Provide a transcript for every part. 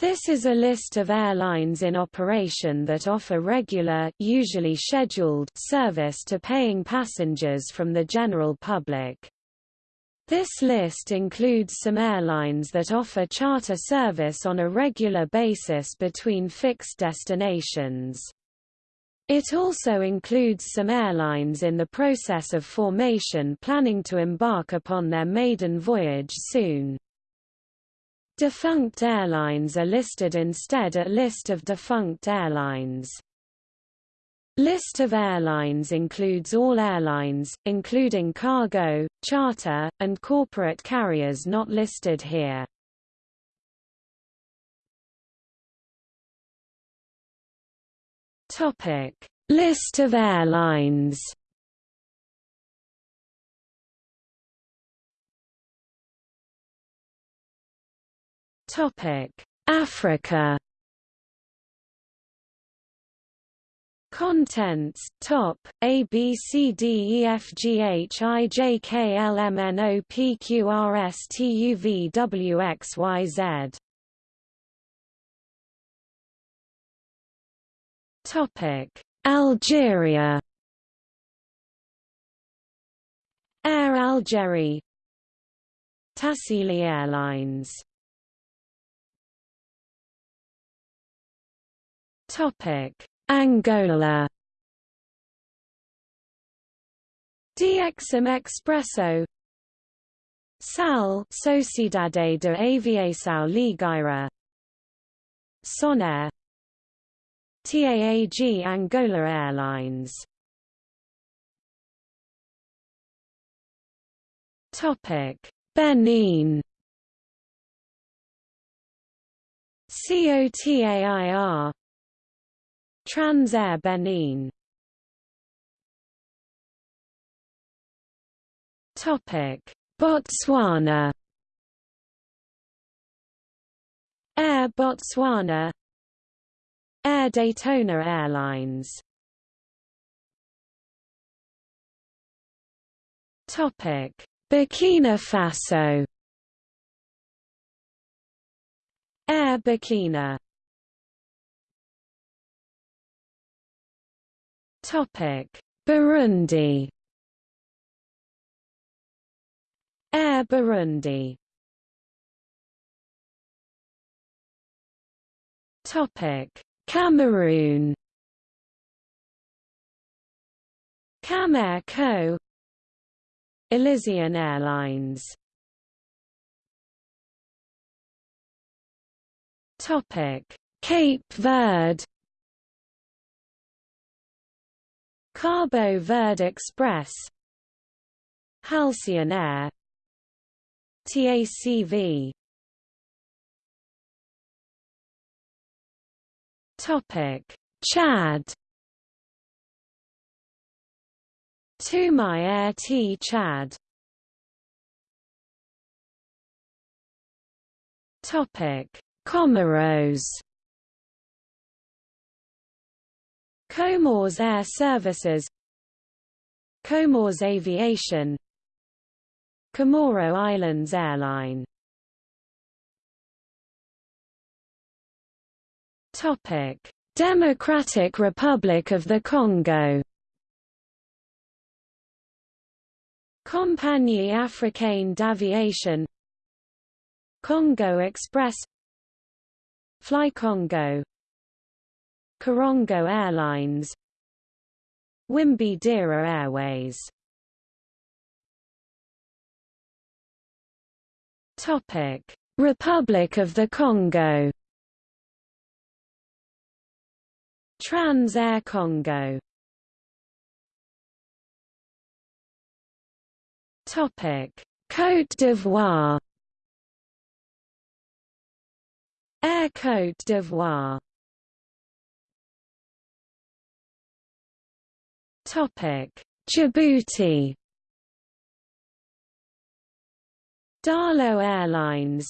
This is a list of airlines in operation that offer regular usually scheduled service to paying passengers from the general public. This list includes some airlines that offer charter service on a regular basis between fixed destinations. It also includes some airlines in the process of formation planning to embark upon their maiden voyage soon. Defunct airlines are listed instead at List of defunct airlines. List of airlines includes all airlines, including cargo, charter, and corporate carriers not listed here. Topic: List of airlines. Topic: Africa. Contents. Top. A B C D E F G H I J K L M N O P Q R S T U V W X Y Z. Topic. Algeria. Air Algérie. Tassili Airlines Topic: Angola. DXM Expresso. SAL Sociedade de Aviação Ligeira. Sonair. TAAG Angola Airlines. Topic. Benin. COTAIR Transair Benin. Topic. Botswana. Air Botswana. Air Daytona Airlines. Topic. Burkina Faso. Air Burkina Burundi. Air Burundi. Topic: Cameroon. Camair Co. Elysian Airlines. Topic: Cape Verde. Cabo Verde Express Halcyon Air TACV Topic Chad. Toumy Air T Chad. Topic Comoros Comores Air Services Comores Aviation Comoro Islands Airline. Topic: Democratic Republic of the Congo. Compagnie Africaine d'Aviation Congo Express Fly Congo Korongo Airlines Wimbi Dira Airways. Topic: Republic of the Congo. Trans Air Congo. Topic: Côte d'Ivoire. Air Côte d'Ivoire Djibouti. Daallo Airlines.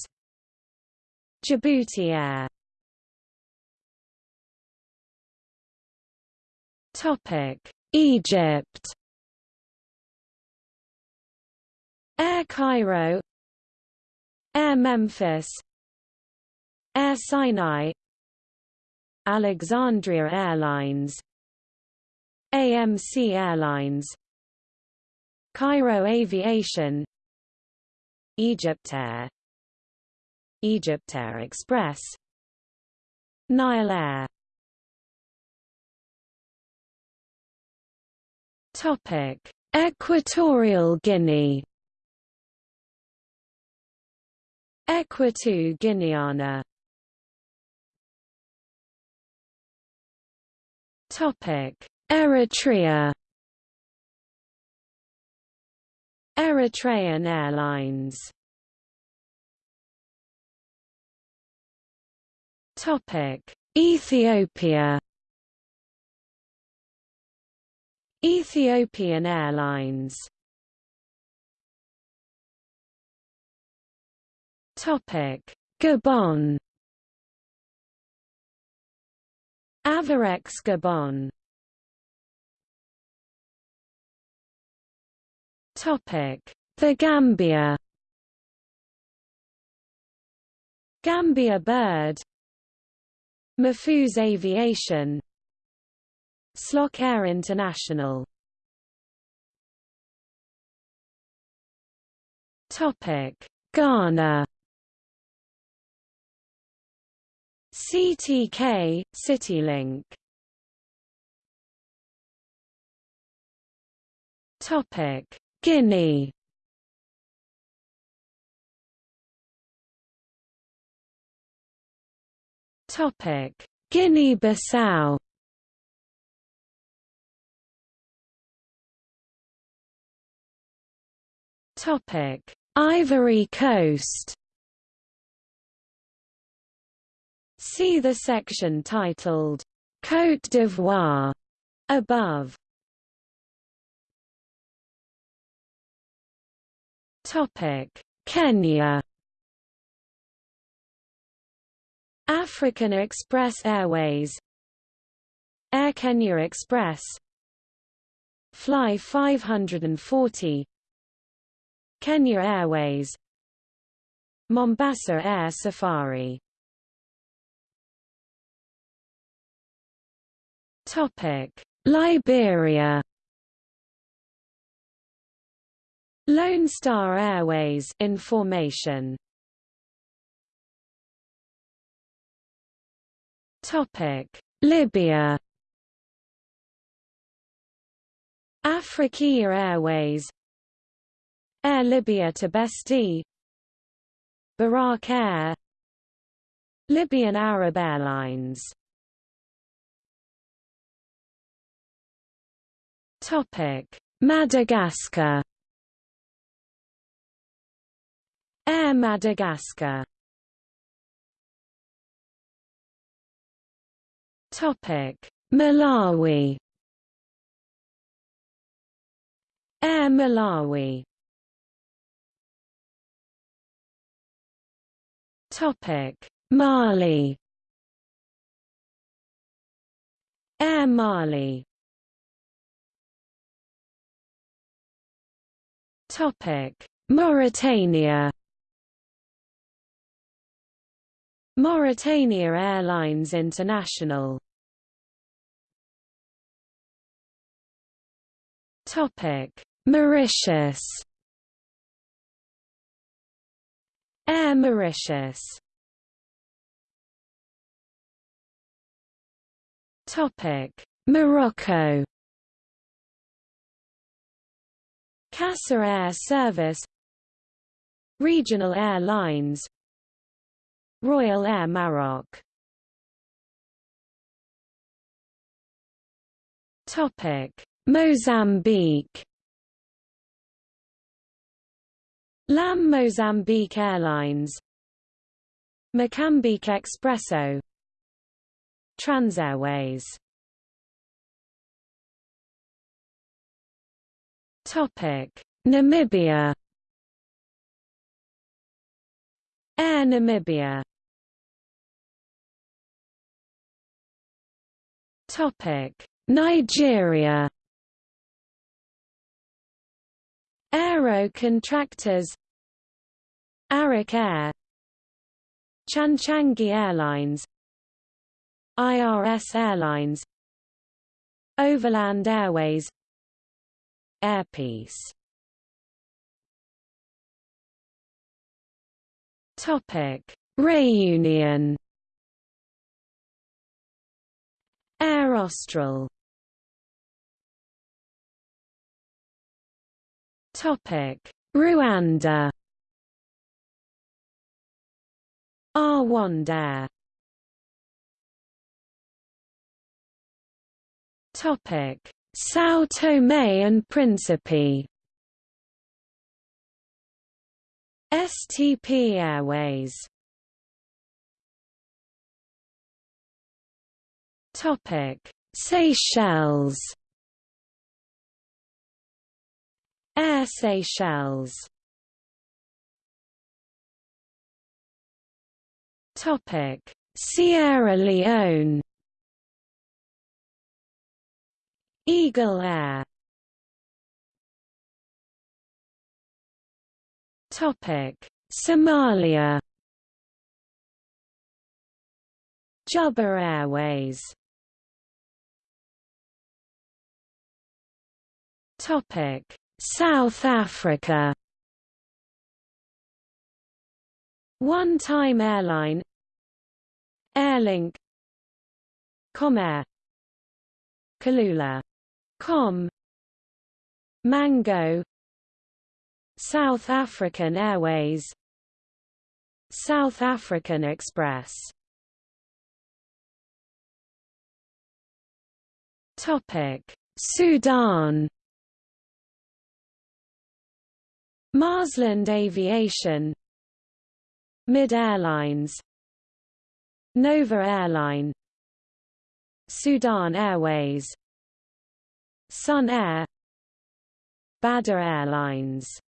Djibouti Air. Topic: Egypt. Air Cairo. Air Memphis. Air Air Sinai Alexandria Airlines AMC Airlines Cairo Aviation Egyptair Egyptair Express Nile Air. Topic Equatorial Guinea. Ecuato Guineana. Topic Eritrea. Eritrean Airlines. Topic. Ethiopia. Ethiopian Airlines. Topic. Gabon. Avarex Gabon The Gambia. Gambia Bird. Mahfouz Aviation. Slok Air International. Topic. Ghana. CTK CityLink. Topic Guinea Topic. Guinea-Bissau Topic. Ivory Coast. See the section titled Côte d'Ivoire. Above. Kenya. African Express Airways. Air Kenya Express. Fly 540 Kenya Airways. Mombasa Air Safari. Topic. Liberia Lone Star Airways information. Topic. Libya. Afriqiyah Airways. Air Libya to Besti Buraq Air. Libyan Arab Airlines. Topic: Madagascar. Air Madagascar. Topic: Malawi. Air Malawi. Topic: Mali. Air Mali. Topic: Mauritania. Mauritania Airlines International. Topic: Mauritius. Air Mauritius. Topic: Morocco. CASA Air Service Regional Airlines Royal Air Maroc. Topic. Mozambique. LAM Mozambique Airlines. Mocambique Expresso. Transairways Topic: Namibia. Air Namibia. Nigeria. Aero Contractors. Arik Air. Chanchangi Airlines. IRS Airlines. Overland Airways. Airpeace Topic. Réunion Air Austral. Topic. Rwanda. Rwanda Topic. São Tomé and Príncipe STP Airways. Topic. Seychelles. Air Seychelles. Topic. Sierra Leone. Eagle Air Somalia Juba Airways Topic. South Africa One Time Airline Airlink Comair Kulula Com Mango South African Airways South African Express. Topic Sudan. Marsland Aviation Mid Airlines Nova Airline Sudan Airways Sun Air Badr Airlines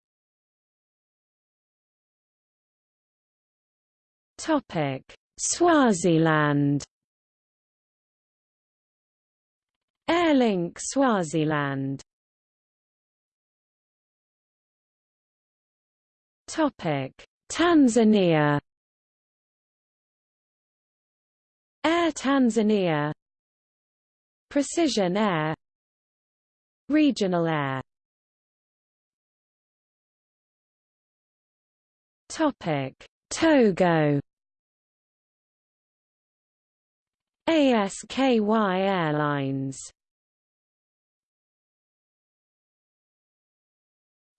Topic. Swaziland. Airlink Swaziland. Topic. Tanzania. Air Tanzania. Precision Air. Regional Air. Topic. Togo ASKY Airlines.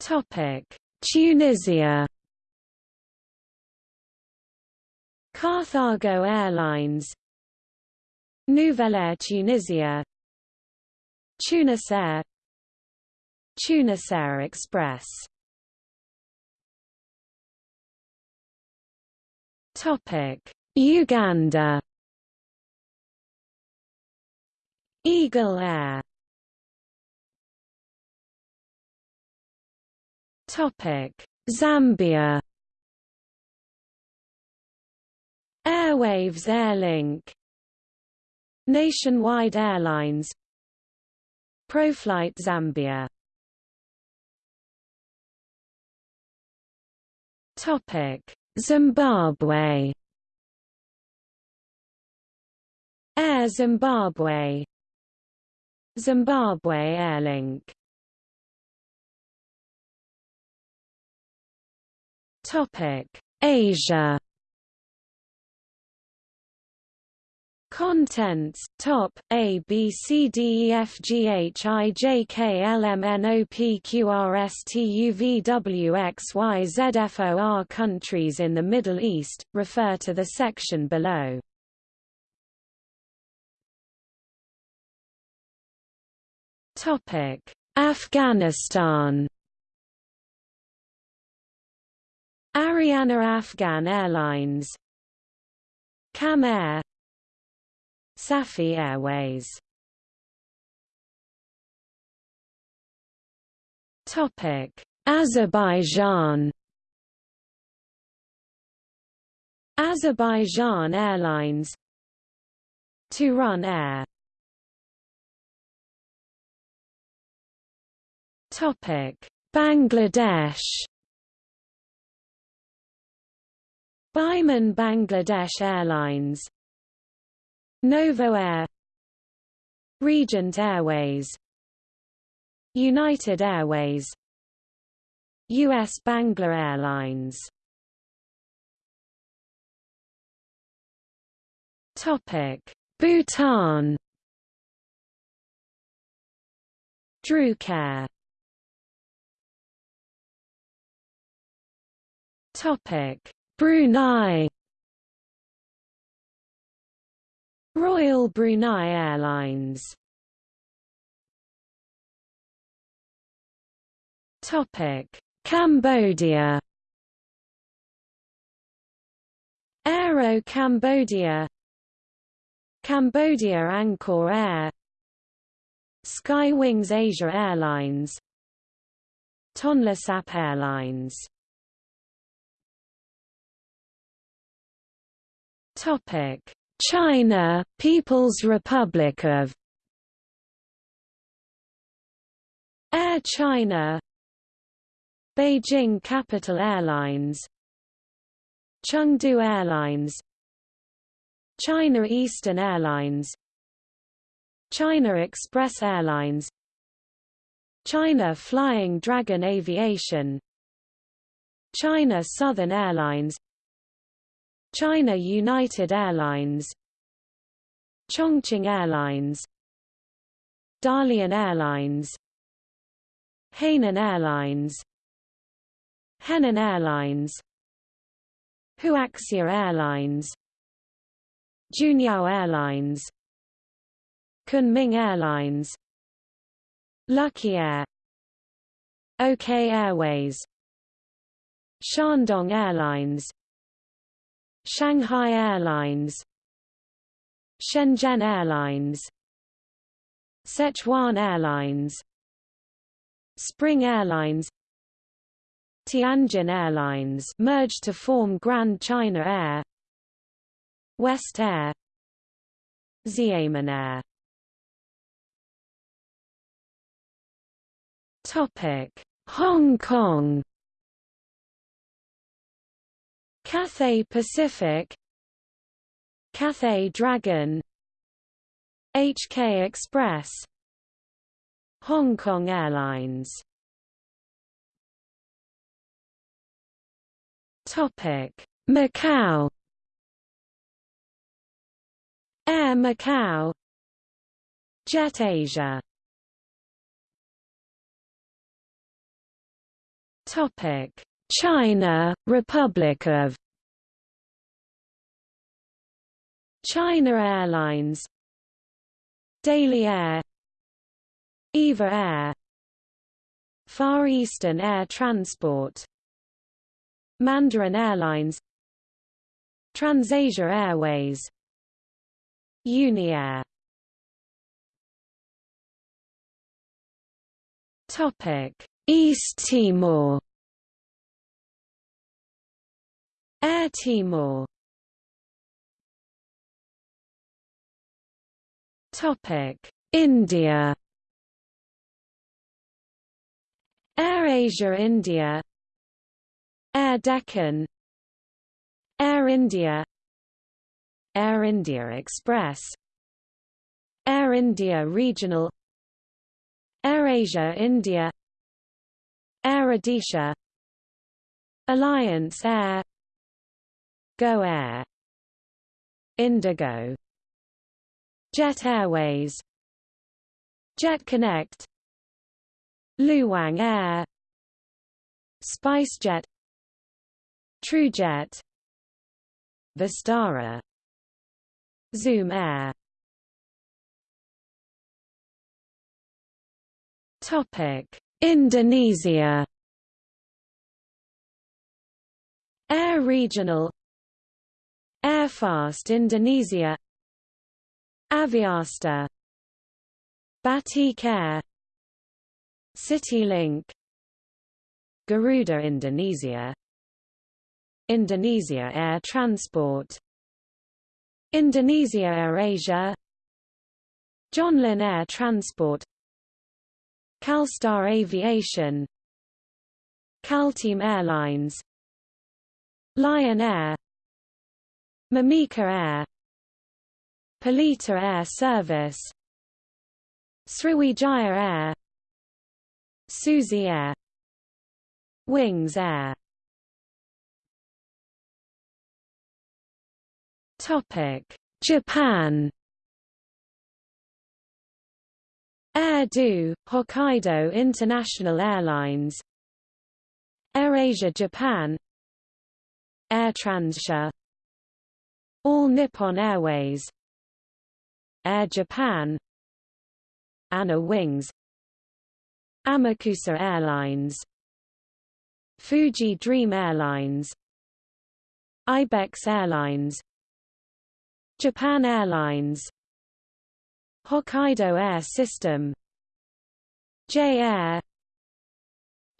Topic. Tunisia. Carthago Airlines. Nouvelle Air Tunisia. Tunis Air. Tunisair Express. Topic. Uganda Eagle Air. Topic. Zambia. Airwaves Airlink Nationwide Airlines. Proflight Zambia. Topic. Zimbabwe. Air Zimbabwe Zimbabwe Airlink Topic. Asia. Contents. Top. A B C D E F G H I J K L M N O P Q R S T U V W X Y Z F O R Countries in the Middle East, refer to the section below. Afghanistan. Ariana Afghan Airlines. Kam Air. Safi Airways. Topic. Azerbaijan. Azerbaijan Airlines. Turan Air Topic Bangladesh Biman Bangladesh Airlines Novo Air Regent Airways United Airways U.S. Bangla Airlines Topic Bhutan Druk Air Topic. Brunei. Royal Brunei Airlines. Topic. Cambodia. Aero Cambodia. Cambodia Angkor Air. Skywings Asia Airlines. Tonlesap Airlines China People's Republic of Air China Beijing Capital Airlines Chengdu Airlines China Eastern Airlines China Express Airlines China Flying Dragon Aviation China Southern Airlines China United Airlines Chongqing Airlines Dalian Airlines Hainan Airlines Henan Airlines Huaxia Airlines Juneyao Airlines Kunming Airlines Lucky Air OK Airways Shandong Airlines Shanghai Airlines Shenzhen Airlines Sichuan Airlines Spring Airlines Tianjin Airlines merged to form Grand China Air West Air Xiamen Air. Topic Hong Kong Cathay Pacific Cathay Dragon HK Express Hong Kong Airlines. Topic. Macau Air Macau Jet Asia. Topic. China, Republic of China Airlines Daily Air EVA Air Far Eastern Air Transport Mandarin Airlines TransAsia Airways Uniair Topic East Timor. Air Timor Topic: India. AirAsia India, Air Deccan, Air India, Air India Express, Air India Regional, AirAsia India, Air Odisha, Alliance Air, Go Air, Indigo Jet Airways Jet Connect Luang Air SpiceJet TrueJet Vistara Zoom Air. Topic Indonesia. Air Regional Airfast Indonesia Aviasta Batik Air CityLink. Garuda Indonesia. Indonesia Air Transport. Indonesia AirAsia Johnlin Air Transport. Kalstar Aviation. Calteam Airlines. Lion Air. Mimika Air Pelita Air Service Sriwijaya Air Susi Air Wings Air. Topic Japan. Air Do, Hokkaido International Airlines. AirAsia Japan. Air Transsia All Nippon Airways Air Japan. ANA Wings. Amakusa Airlines. Fuji Dream Airlines. Ibex Airlines. Japan Airlines. Hokkaido Air System. J Air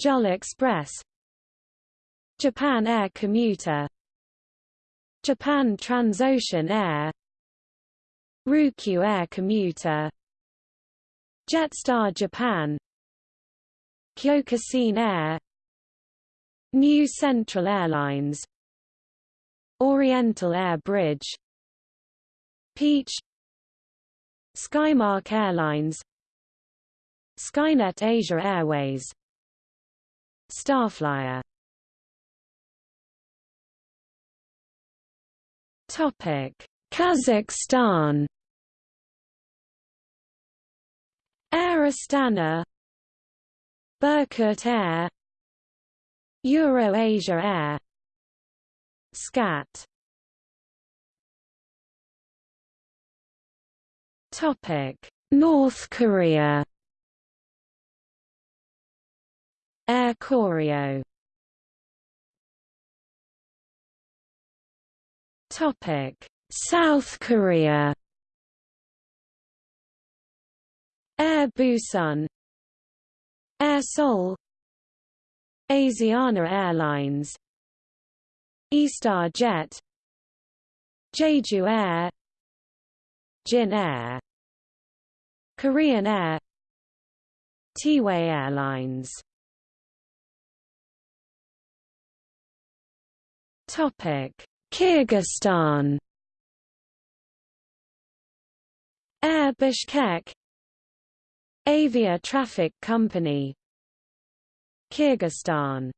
JAL Express. Japan Air Commuter. Japan Transocean Air Ryukyu Air Commuter. Jetstar Japan. Kyokushin Air. New Central Airlines. Oriental Air Bridge. Peach. Skymark Airlines. Skynet Asia Airways. Starflyer. Topic Kazakhstan. Air Astana Berkut Air. Euro-Asia Air. SCAT Topic: North Korea. Air Koryo. Topic: South Korea. Air Busan. Air Seoul. Asiana Airlines. Eastar Jet. Jeju Air Jin Air Korean Air T-Way Airlines Topic Kyrgyzstan Air Bishkek. Avia Traffic Company. Kyrgyzstan.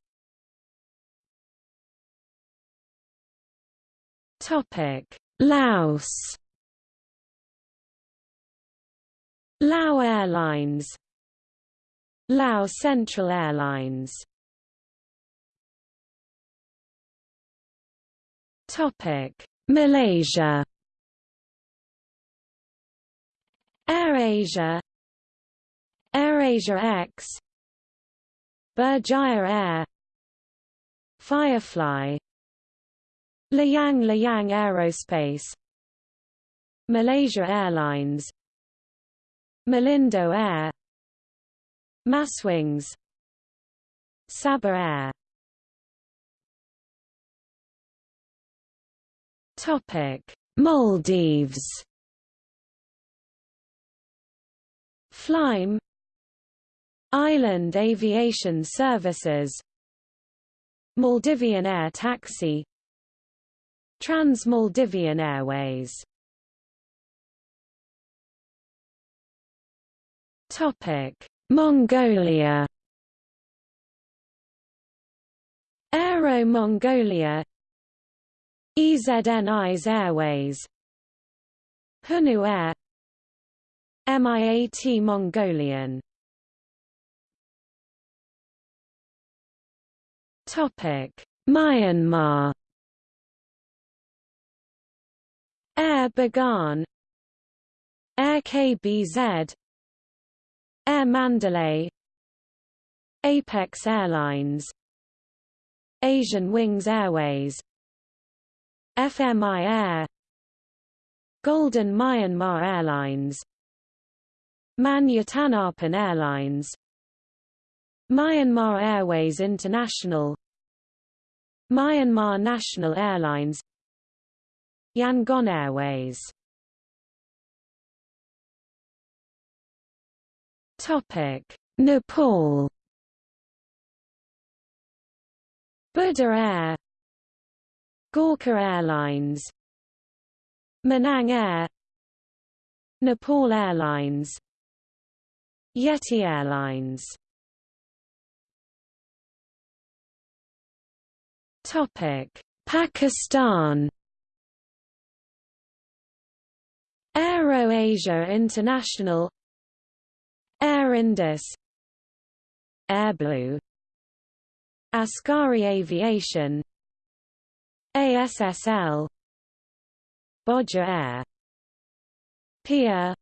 Topic. Laos. Lao Airlines. Lao Central Airlines. Topic. Malaysia AirAsia. AirAsia X. Berjaya Air. Firefly. Layang-Layang Aerospace. Malaysia Airlines. Malindo Air. Maswings Sabah Air. Topic Maldives Flyme Island Aviation Services Maldivian Air Taxi Trans-Maldivian Airways. Mongolia. Aero Mongolia. Eznis Airways. Hunu Air MIAT Mongolian. Topic Myanmar. Air Bagan Air KBZ Air Mandalay. Apex Airlines. Asian Wings Airways. FMI Air. Golden Myanmar Airlines Mann Yadanarpon Airlines. Myanmar Airways International. Myanmar National Airlines. Yangon Airways. Topic: Nepal. Buddha Air, Gorkha Airlines, Manang Air. Nepal Airlines Yeti Airlines. Topic. Pakistan. Aero Asia International. Air Indus. Airblue. Askari Aviation. ASSL Bhoja Air. Pia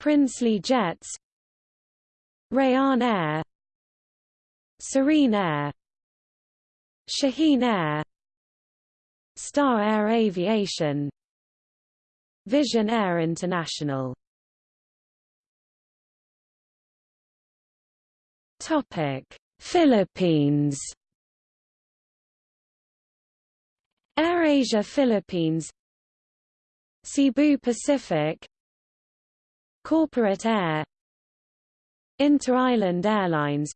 Princely Jets Rayan Air Serene Air Shaheen Air Star Air Aviation Vision Air International. Topic Philippines. AirAsia Philippines. Cebu Pacific Corporate Air Inter-Island Airlines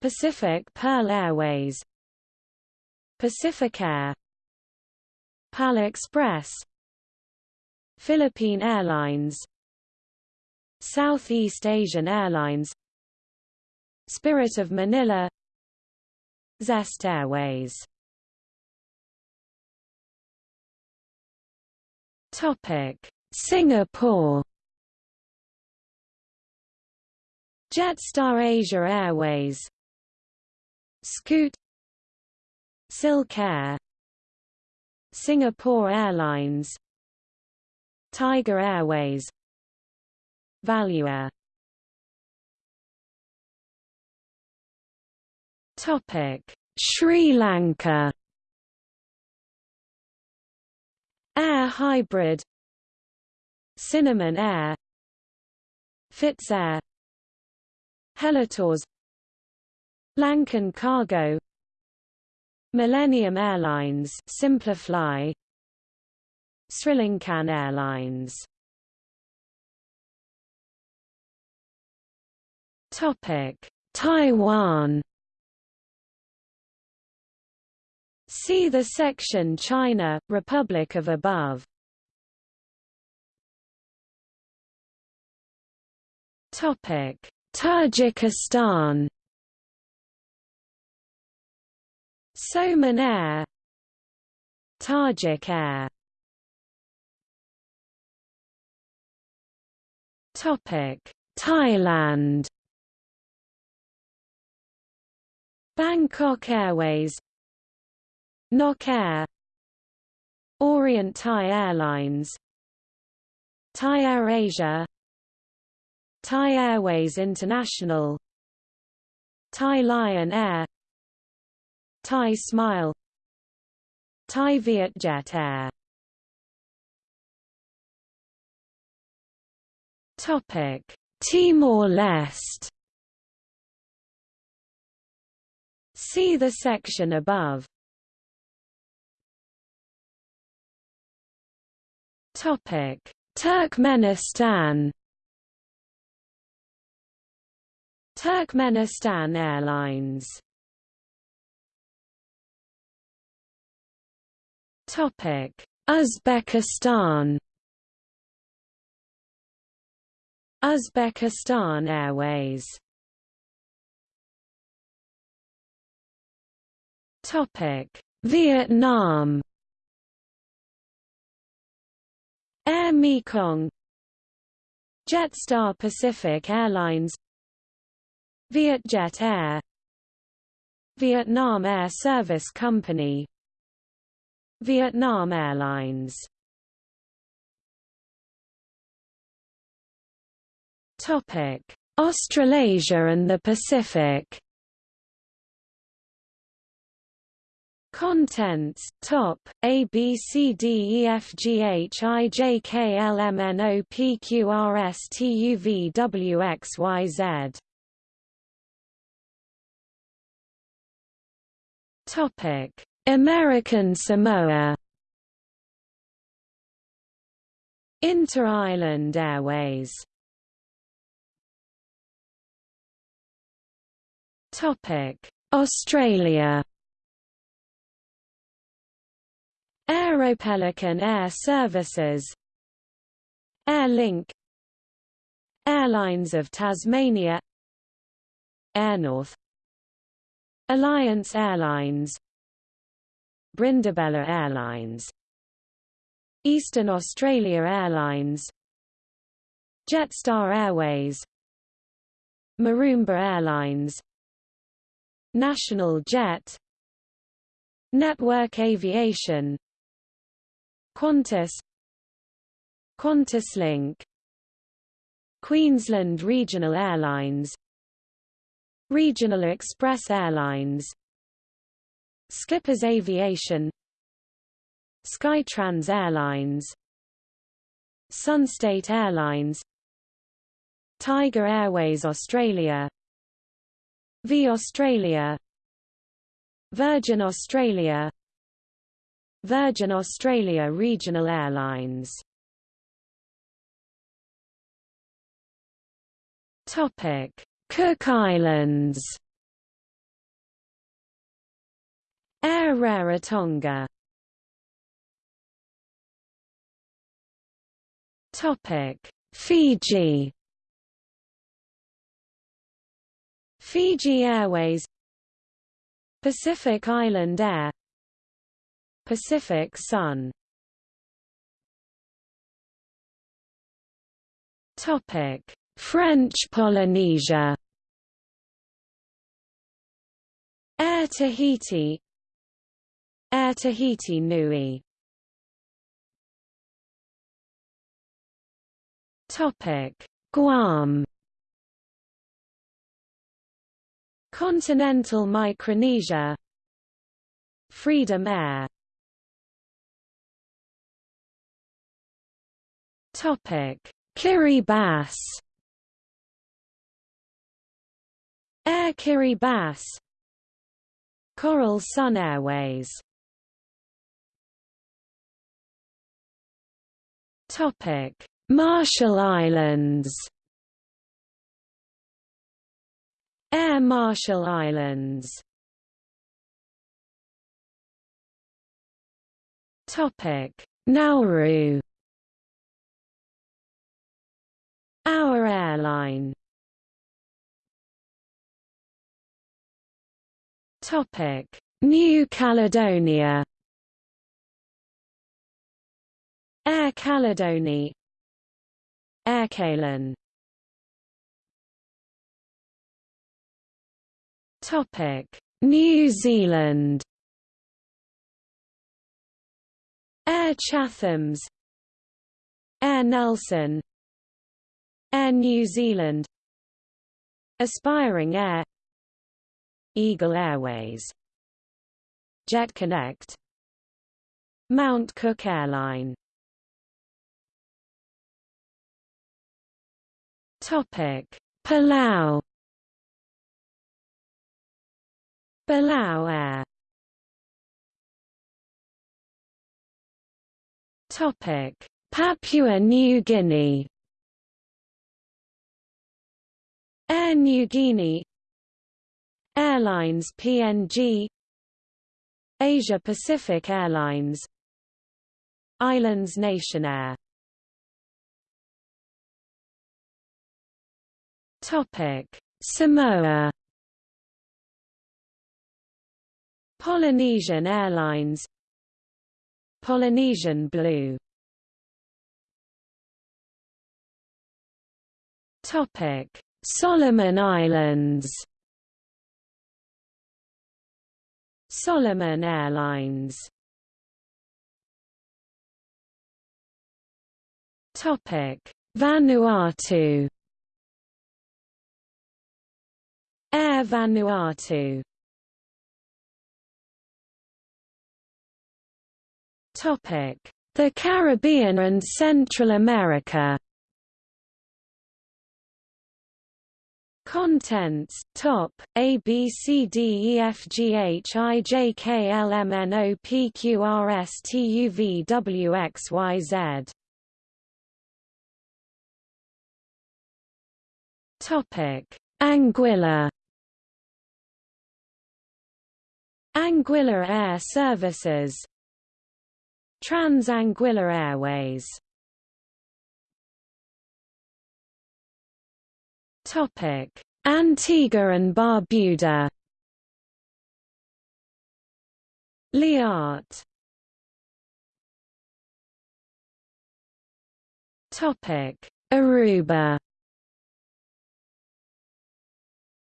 Pacific Pearl Airways Pacific Air PAL Express Philippine Airlines Southeast Asian Airlines Spirit of Manila Zest Airways. Topic. Singapore Jetstar Asia Airways Scoot Silk Air Singapore Airlines Tiger Airways Valuair Topic Sri Lanka. Air Hybrid Cinnamon Air FitsAir Helitours Lankan Cargo Millennium Airlines Simplifly Sri Lankan Airlines Topic Taiwan See the section China, Republic of above. Topic: Tajikistan. Somon Air, Tajik Air. Topic: Thailand. Bangkok Airways Nok Air Orient Thai Airlines Thai Air Asia Thai Airways International Thai Lion Air Thai Smile Thai Vietjet Air. Topic Timor-Leste See the section above. Topic: Turkmenistan. Turkmenistan Airlines. Topic: Uzbekistan. Uzbekistan Airways. Topic: Vietnam. Air Mekong Jetstar Pacific Airlines Vietjet Air Vietnam Air Service Company Vietnam Airlines. Topic Australasia and the Pacific. Contents Top A B C D E F G H I J K L M N O P Q R S T U V W X Y Z Topic. American Samoa. Inter-Island Airways. Topic. Australia. Aeropelican Air Services. Air Link. Airlines of Tasmania. Airnorth Alliance Airlines. Brindabella Airlines. Eastern Australia Airlines. Jetstar Airways. Marumba Airlines. National Jet. Network Aviation. Qantas. QantasLink Queensland Regional Airlines Regional Express Airlines. Skippers Aviation. Skytrans Airlines. Sunstate Airlines. Tiger Airways Australia. V Australia. Virgin Australia. Virgin Australia Regional Airlines. Topic Cook Islands. Air Rarotonga. Topic. Fiji. Fiji Airways. Pacific Island Air. Pacific Sun. Topic French Polynesia. Air Tahiti. Air Tahiti Nui. Topic. Guam. Continental Micronesia. Freedom Air. Topic. Kiribati Air Kiribati Coral Sun Airways. Topic. Marshall Islands. Air Marshall Islands. Topic. Nauru. Our airline Topic. New Caledonia. Air Caledoni. Air Aircalin Topic. New Zealand. Air Chathams. Air Nelson. Air New Zealand. Aspiring Air Eagle Airways Jet Connect Mount Cook Airline. Topic Palau. Palau Air. Topic Papua New Guinea. Air Niugini Airlines PNG Asia Pacific Airlines Islands Nationair Topic. Samoa Polynesian Airlines Polynesian Blue Topic. Solomon Islands Solomon Airlines. Topic. Vanuatu. Air Vanuatu. The Caribbean and Central America Contents Top A B C D E F G H I J K L M N O P Q R S T U V W X Y Z. Topic. Anguilla Anguilla Air Services Trans-Anguilla Airways Antigua and Barbuda. Liat Aruba.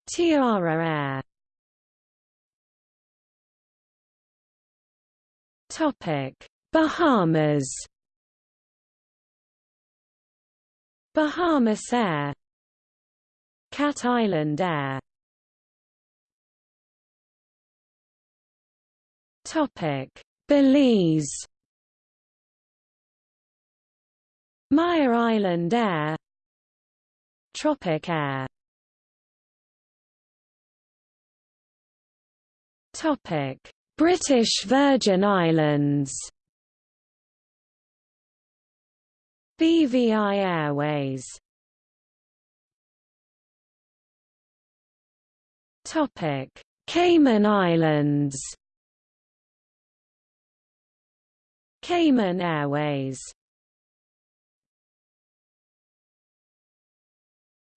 Tiara Air. Topic: Bahamas. Bahamas Air, Cat Island Air. Topic: Belize. Maya Island Air, Tropic Air. Topic: British Virgin Islands BVI Airways Topic. Cayman Islands Cayman Airways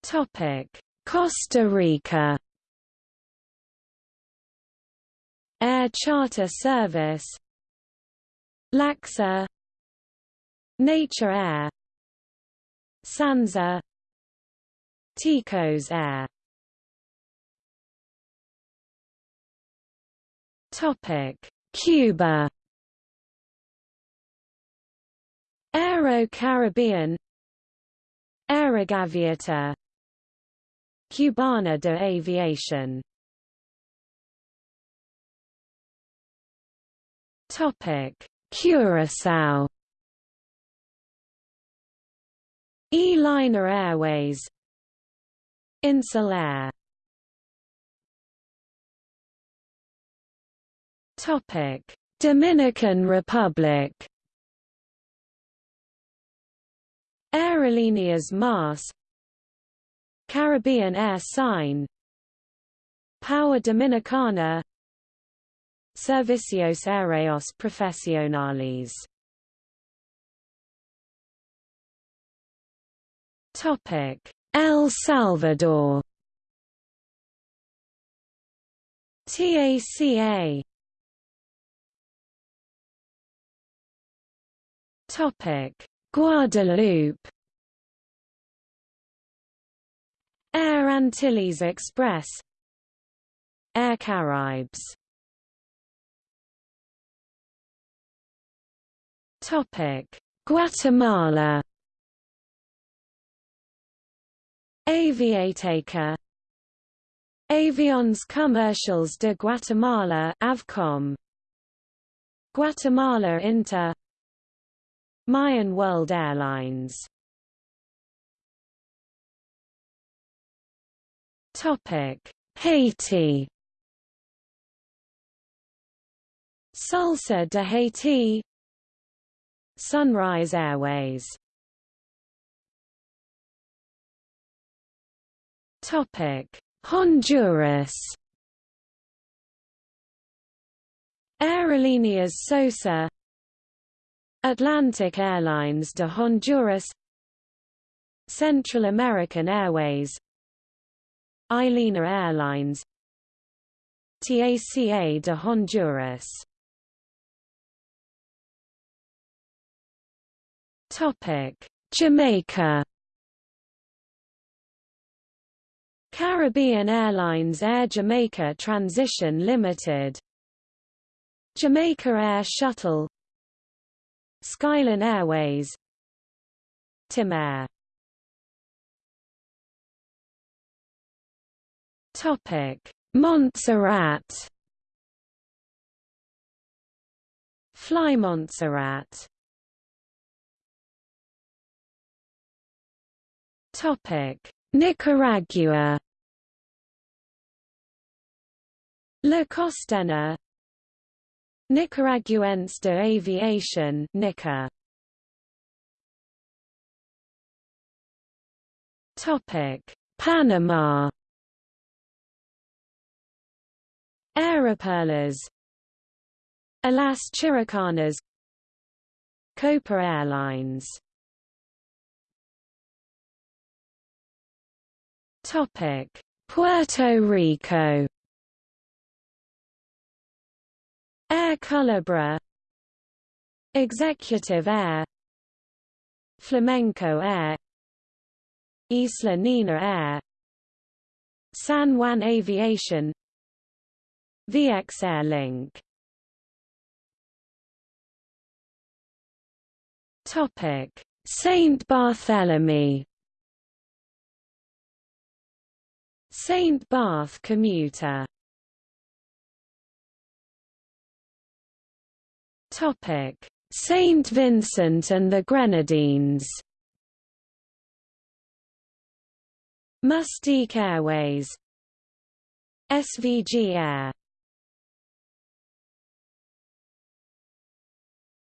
Topic. Costa Rica Air Charter Service Lacsa Nature Air Sansa Ticos Air Topic. Cuba. Aero Caribbean Aerogaviota Cubana de Aviación Topic: Curaçao. E-Liner Airways. Insulair Topic: Dominican Republic. Aerolíneas Mas Caribbean Air Sign PAWA Dominicana Servicios Aéreos Profesionales Topic: El Salvador. TACA. Topic: Guadeloupe. Air Antilles Express. Air Caraïbes Topic: Guatemala. Aviateca Avions Comercials de Guatemala Avcom Guatemala Inter Mayan World Airlines. Topic. Haiti. Salsa de Haiti. Sunrise Airways. Topic: Honduras. Aerolíneas Sosa Atlantic Airlines de Honduras Central American Airways Ailina Airlines TACA de Honduras Topic: Jamaica. Caribbean Airlines Air Jamaica Transition Limited Jamaica Air Shuttle Skyline Airways. Timair Topic. Montserrat. Fly Montserrat. Topic: Nicaragua. La Costera Nicaraguense de Aviación NICA. Topic: Panama. Aeroperlas Alas Chiricanas Copa Airlines Topic Puerto Rico Air Culebra Executive Air. Flamenco Air. Isla Nena Air. San Juan Aviation. VX Air Link. Topic. Saint Barthélemy. Saint Barth commuter Topic. Saint Vincent and the Grenadines. Mustique Airways. SVG Air.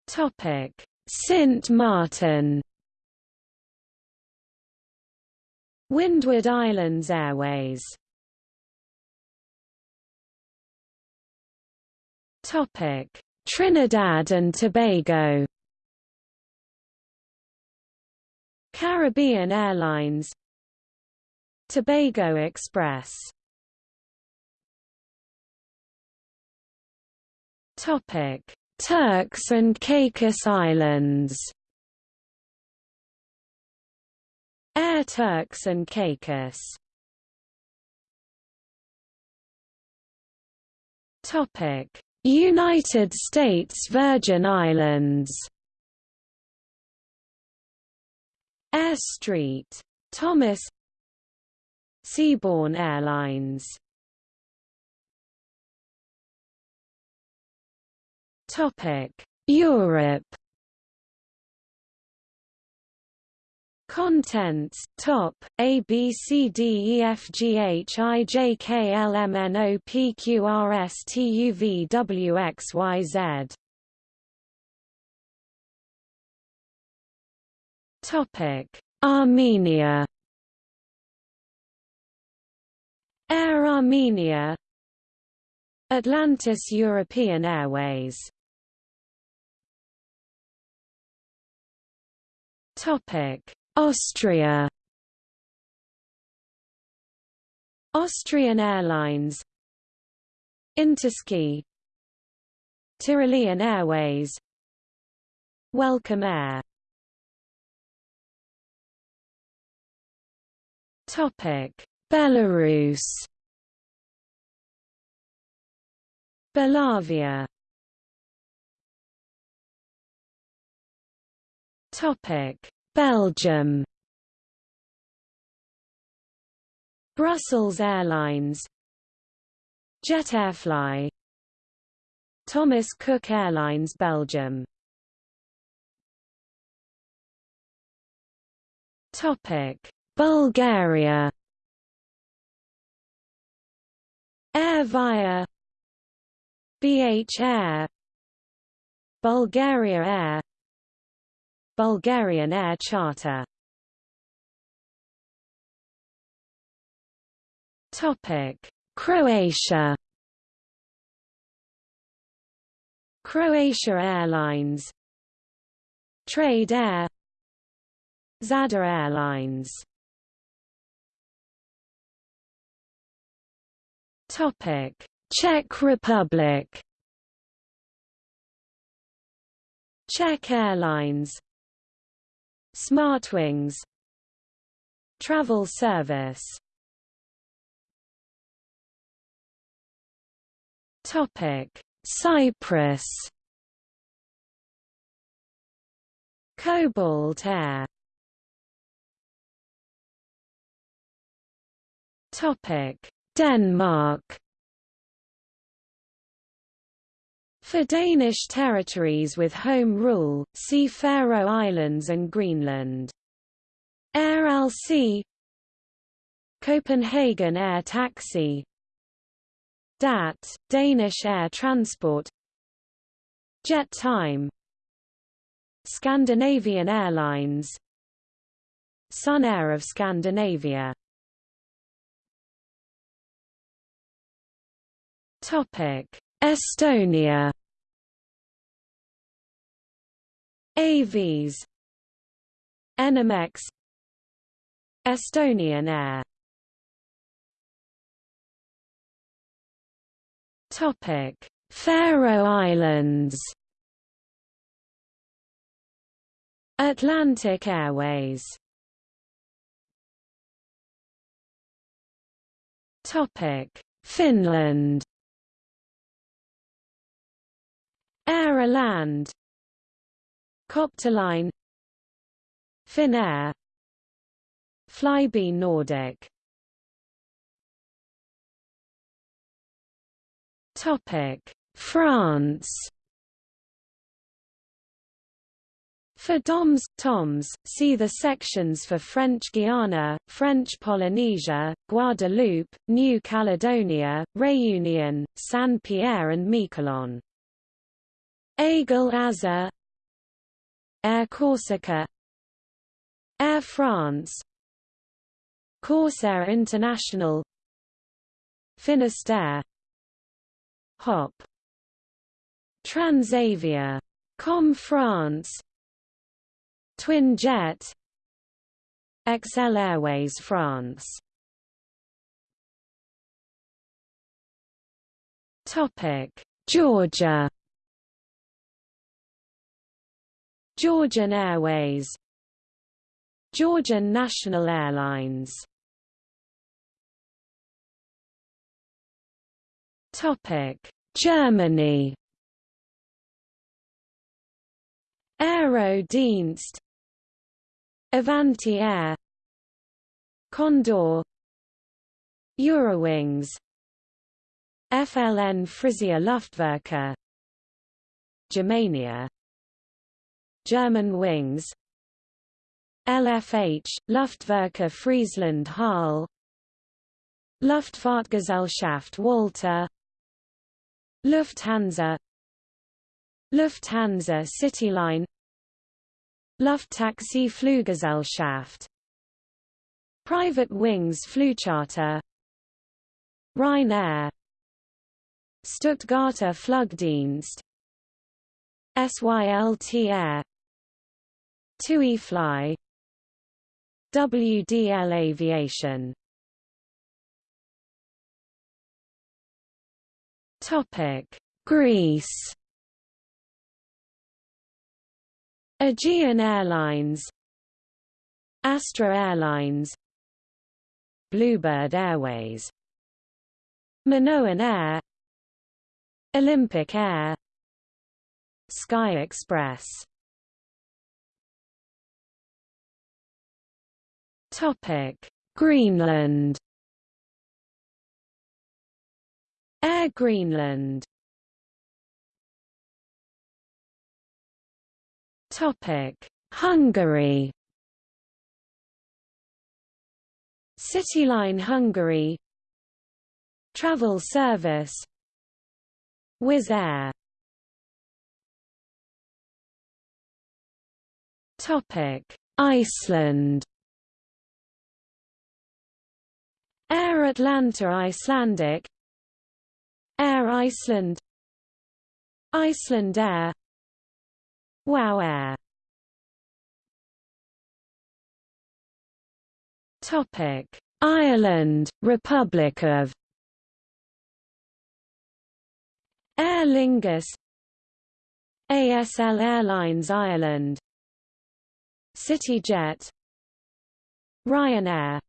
Topic. Sint Maarten Windward Islands Airways. Topic Trinidad and Tobago. Caribbean Airlines. Tobago Express. Topic. Turks and Caicos Islands. Air Turks and Caicos. Topic United States Virgin Islands. Air Street. Thomas Seaborne Airlines. Topic. Europe Contents Top A B C D E F G H I J K L M N O P Q R S T U V W X Y Z. Topic. Armenia. Air Armenia. Atlantis European Airways. Topic Austria. Austrian Airlines. InterSky. Tyrolean Airways. Welcome Air. Topic. Belarus. Belavia. Topic Belgium. Brussels Airlines. Jet Airfly. Thomas Cook Airlines Belgium. Topic. Bulgaria. Air Via. BH Air. Bulgaria Air Bulgarian Air Charter. Topic. Croatia. Croatia Airlines. Trade Air. Zada Airlines. Topic. Czech Republic. Czech Airlines Smartwings Travel service. Topic. Cyprus. Cobalt Air. Topic. Denmark For Danish territories with home rule, see Faroe Islands and Greenland. Air Alsie Copenhagen Air Taxi. DAT, Danish Air Transport. Jet Time. Scandinavian Airlines. Sun Air of Scandinavia. Topic Estonia AVs Enimex Estonian Air. Topic. Faroe Islands. Atlantic Airways. Topic. Finland. Airaland Copterline Finnair Flybe Nordic Topic France For DOMs, TOMs, see the sections for French Guiana, French Polynesia, Guadeloupe, New Caledonia, Réunion, Saint-Pierre and Miquelon. Aigle Azur Air Corsica. Air France. Corsair International. Finisterre. Hop. Transavia. Com France. Twin Jet. XL Airways France. Topic. Georgia Georgian Airways. Georgian National Airlines. Topic. Germany. Aerodienst Avanti Air Condor. Eurowings. FLN Frisia Luftwerke. Germania German Wings. LFH, Luftwerke Friesland Halle Luftfahrtgesellschaft Walter. Lufthansa. Lufthansa Cityline Lufttaxi Fluggesellschaft. Private Wings Flugcharter. Ryanair. Stuttgarter Flugdienst. SYLT Air TUI Fly WDL Aviation. Topic Greece. Aegean Airlines Astra Airlines Bluebird Airways Minoan Air Olympic Air Sky Express Topic Greenland Air Greenland Topic: Hungary. Cityline Hungary. Travel service. Wizz Air. Topic: Iceland. Air Atlanta Icelandic. Air Iceland. Iceland Air. WOW Air. Topic. Ireland, Republic of Aer Lingus. ASL Airlines Ireland. CityJet. Ryanair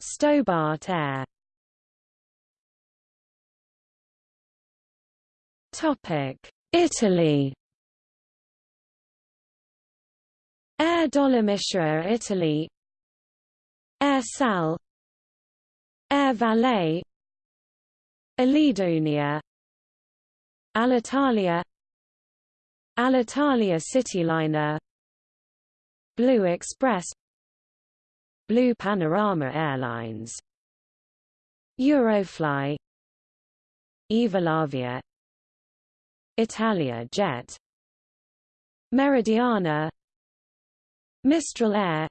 Stobart Air. Topic. Italy. Air Dolomitia Italy. Air Sal. Air Valet Aledonia Alitalia. Alitalia Cityliner. Blue Express Blue Panorama Airlines. Eurofly. Evolavia. Italia Jet. Meridiana. Mistral Air.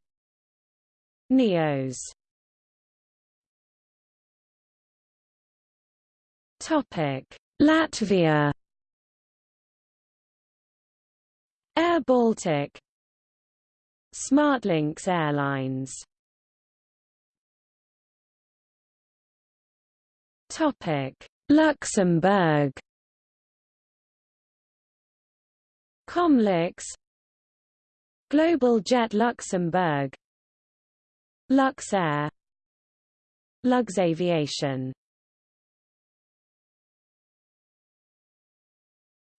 Neos Topic. Latvia. Air Baltic. SmartLynx Airlines Topic. Luxembourg. Comlux Global Jet Luxembourg. Luxair. Luxaviation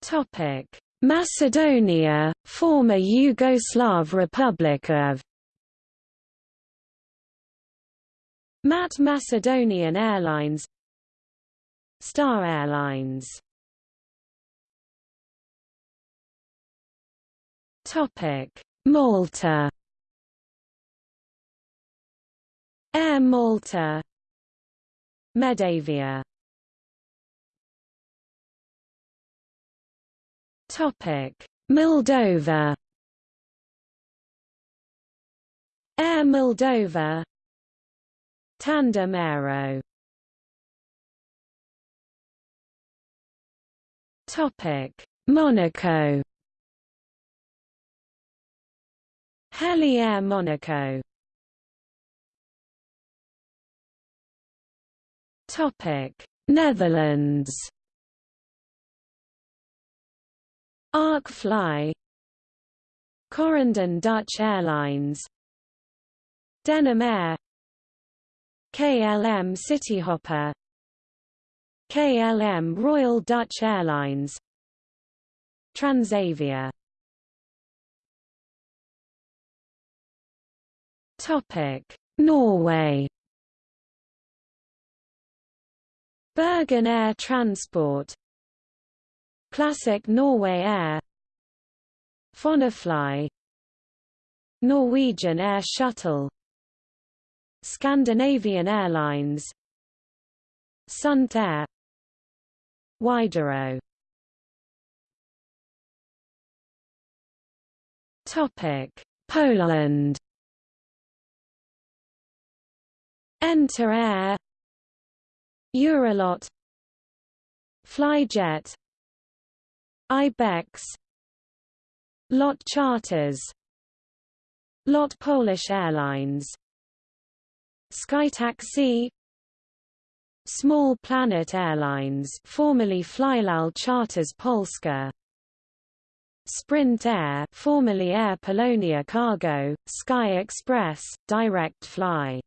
Topic. Macedonia, former Yugoslav Republic of MAT Macedonian Airlines Star Airlines. Topic. Malta. Air Malta. Medavia. Topic. Moldova. Air Moldova. Tandem Aero Topic. Monaco. Heli Air Monaco. Topic. Netherlands. Ark Fly. Corendon Dutch Airlines. Denim Air KLM Cityhopper KLM Royal Dutch Airlines. Transavia. Topic. Norway. Bergen Air Transport. Classic Norway Air. Fonafly Norwegian Air Shuttle. Scandinavian Airlines. Sundt Air Widerøe Topic. Poland. Enter Air. Eurolot. Flyjet. Ibex. Lot Charters. Lot Polish Airlines. SkyTaxi Small Planet Airlines formerly Flylal Charters Polska Sprint Air formerly Air Polonia Cargo, Sky Express, Direct Fly.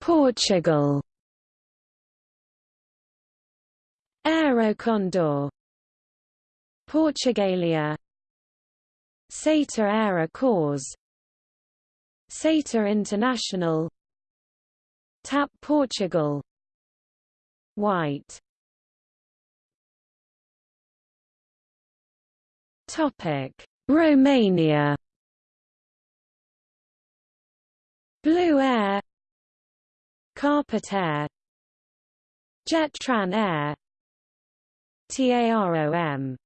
Portugal. Aerocondor. Portugalia. SATA Air Açores SATA International. TAP Portugal. White. Topic. Romania. Blue Air. Carpatair. Jetran Air. TAROM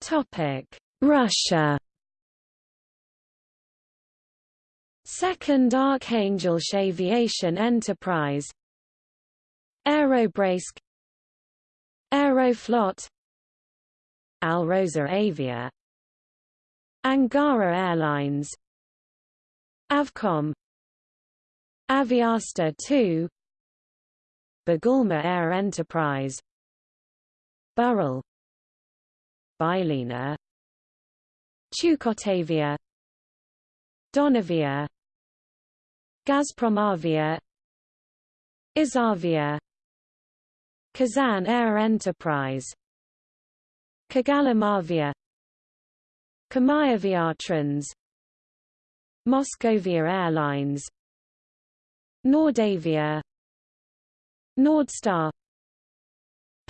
Topic Russia. Second Archangel Aviation Enterprise. Aerobraisk Aeroflot. Alrosa Avia. Angara Airlines. Avcom. Aviasta 2 Bugulma Air Enterprise. Burrell. Bylina Chukotavia Donavia Gazpromavia Izavia Kazan Air Enterprise Kogalymavia Kamayaviatrans Moscovia Airlines Nordavia Nordstar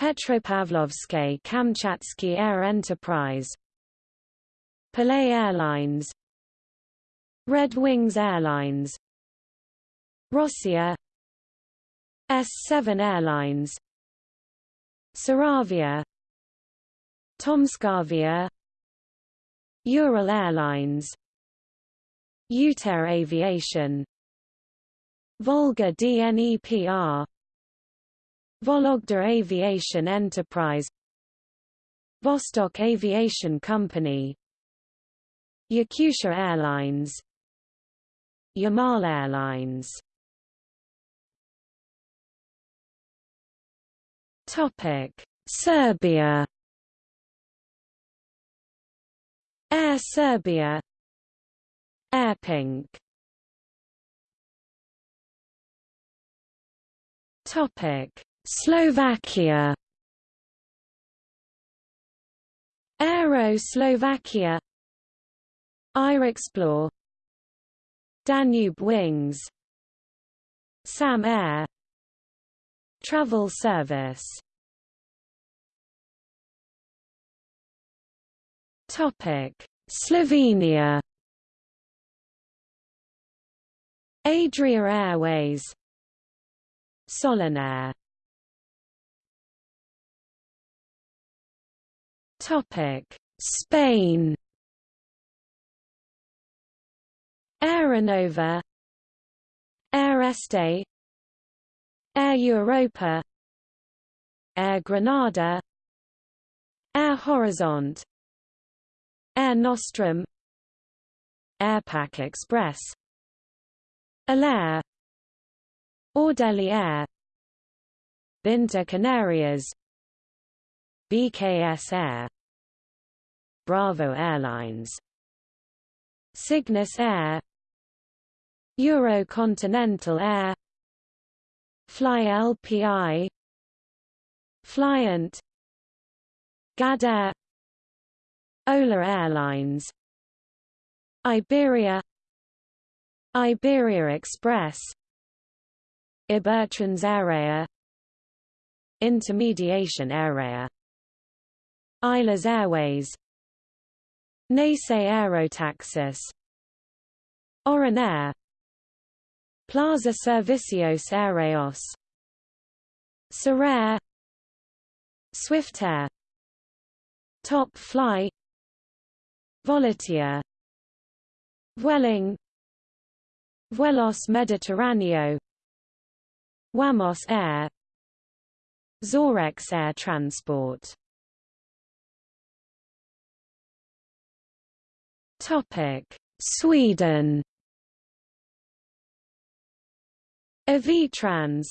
Petropavlovsky Kamchatsky Air Enterprise Palay Airlines Red Wings Airlines Rossiya S7 Airlines Saravia Tomskavia Ural Airlines UTair Aviation Volga DNEPR Vologda Aviation Enterprise Vostok Aviation Company Yakutia Airlines Yamal Airlines. Topic. Serbia. Air Serbia. Airpink Topic. Slovakia. Aero Slovakia Airexplore Danube Wings. SAM Air. Travel Service. Topic. Slovenia. Adria Airways. Solinair Topic. Spain Aeronova. Air Este. Air Europa. Air Granada Air Horizont. Air Nostrum. Airpac Express. Alair. Ordelli Air. Binter Canarias. BKS Air. Bravo Airlines. Cygnus Air Eurocontinental Air Fly LPI Flyant Gadair Ola Airlines Iberia Iberia Express Ibertrans Aérea Intermediation Aérea Islas Airways Nace Aerotaxis Oran Air Plaza Servicios Aéreos. Surair Swiftair Top Fly Volotea Vueling. Vuelos Mediterráneo. Wamos Air. Zorex Air Transport. Topic. Sweden Avitrans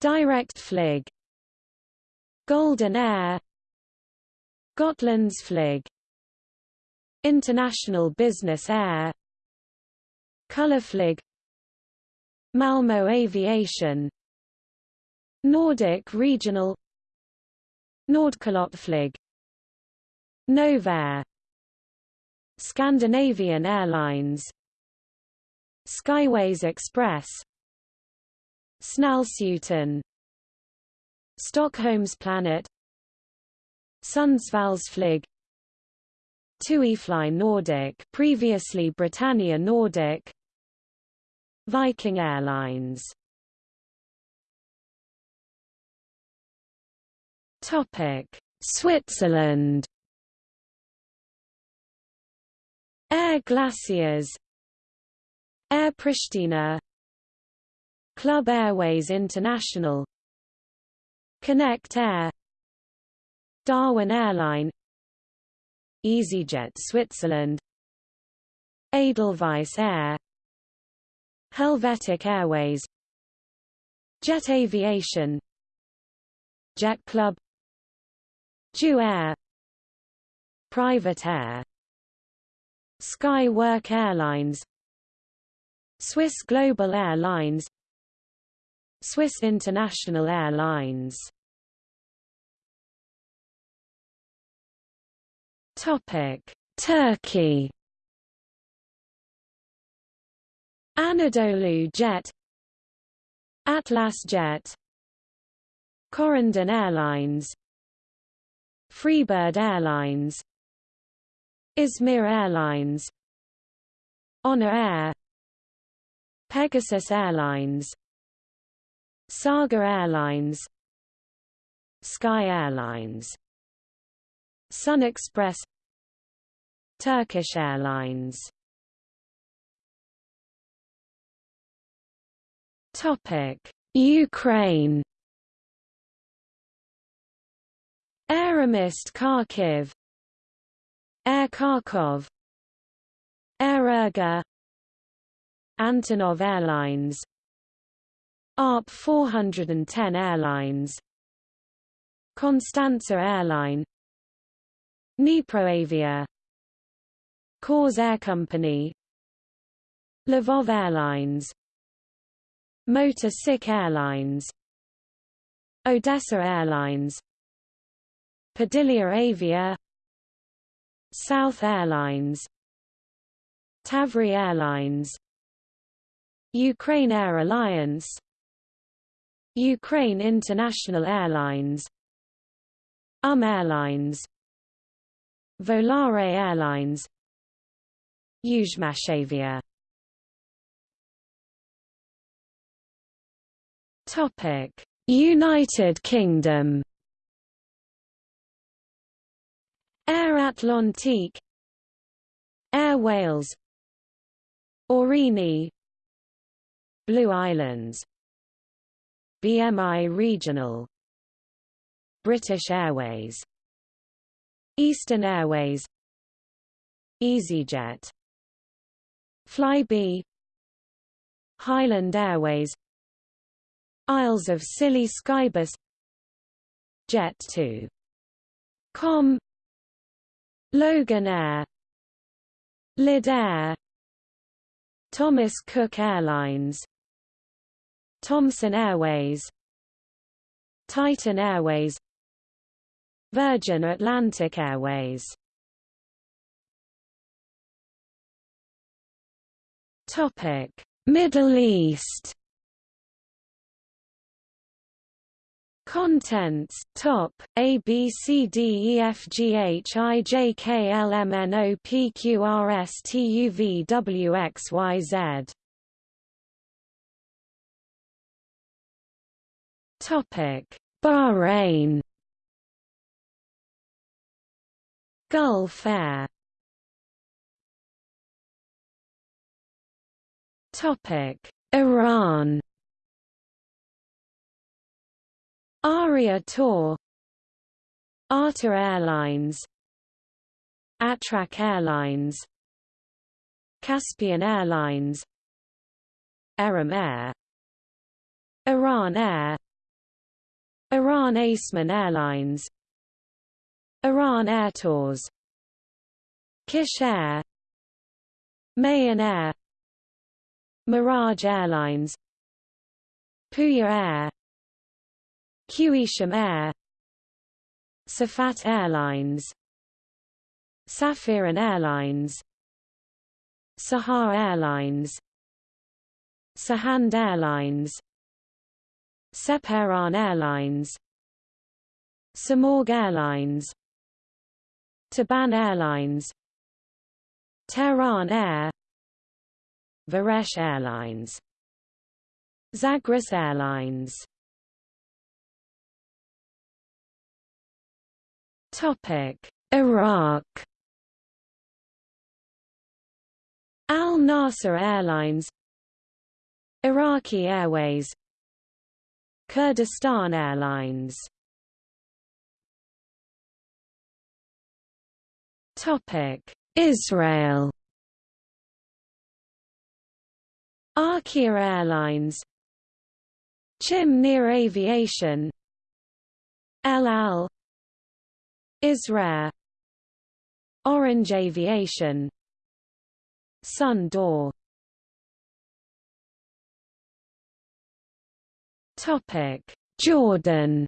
Direktflyg Golden Air. Gotlandsflyg International Business Air. Colorflyg Malmo Aviation. Nordic Regional. Nordkalottflyg Novair. Scandinavian Airlines Skyways Express Snällskjuten Stockholms Planet Sundsvallsflyg TUIfly Nordic previously Britannia Nordic Viking Airlines. Topic Switzerland. Air Glaciers Air Pristina Club Airways International Connect Air Darwin Airline EasyJet Switzerland Edelweiss Air Helvetic Airways Jet Aviation Jet Club JU Air Private Air Skywork Airlines Swiss Global Airlines Swiss International Airlines. Topic Turkey. Anadolu Jet Atlas Jet Corendon Airlines Freebird Airlines Izmir Airlines Honor Air Pegasus Airlines Saga Airlines Sky Airlines Sun Express Turkish Airlines Topic: Ukraine. Aeromist Kharkiv, Air Kharkov, Air Urga, Antonov Airlines, ARP 410 Airlines, Constanta Airline, Dniproavia, Khors Air Company, Lvov Airlines, Motor Sich Airlines. Odessa Airlines. Podillia Avia. South Airlines. Tavri Airlines Ukraine Air Alliance Ukraine International Airlines UM Airlines Volare Airlines Yuzhmashavia Topic: United Kingdom. Air Atlantique, Air Wales, Aurigny, Blue Islands, BMI Regional, British Airways, Eastern Airways, EasyJet, Flybe, Highland Airways. Isles of Scilly Skybus. Jet 2 Com. Logan Air. Lydd Air. Thomas Cook Airlines Thomson Airways Titan Airways Virgin Atlantic Airways. Topic Middle East. Contents top A B C D E F G H I J K L M N O P Q R S T U V W X Y Z Bahrain. Gulf Air. Topic. Iran. Aria Tour. ATA Airlines. Atrak Airlines. Caspian Airlines. Aram Air. Iran Air Iran Aseman Airlines. Iran Air Tours. Kish Air. Mahan Air. Mirage Airlines. Puya Air. Qeshm Air. Safat Airlines. Safiran Airlines. Sahar Airlines. Sahand Airlines Sepahan Airlines Samorg Airlines Taban Airlines Tehran Air Varesh Airlines Zagros Airlines Topic: Iraq. Al Nasser Airlines, Iraqi Airways, Kurdistan Airlines. Topic: Israel. Arkia Airlines, Chim Nir Aviation, El Al. Israir Orange Aviation. Sun D'Or Topic. Jordan.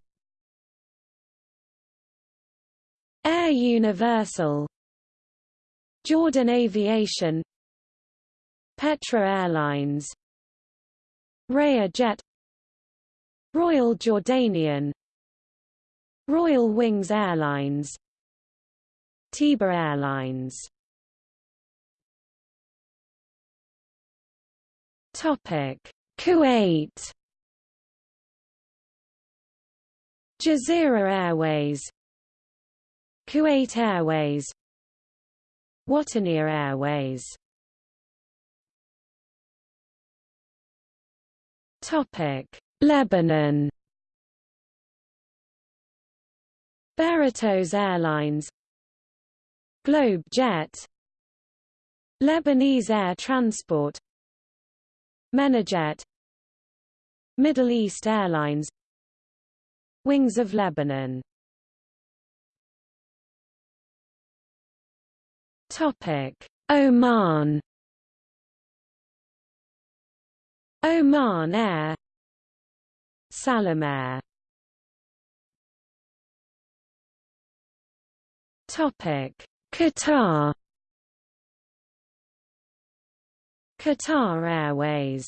Air Universal. Jordan Aviation. Petra Airlines. Raya Jet. Royal Jordanian. Royal Wings Airlines. Tiber Airlines. Topic. Kuwait Jazeera Airways Kuwait Airways Wataniya Airways Topic: Lebanon. Berytos Airlines, Globe Jet, Lebanese Air Transport, Menajet, Middle East Airlines, Wings of Lebanon. Topic: Oman. Oman Air. Salamair Topic. Qatar. Qatar Airways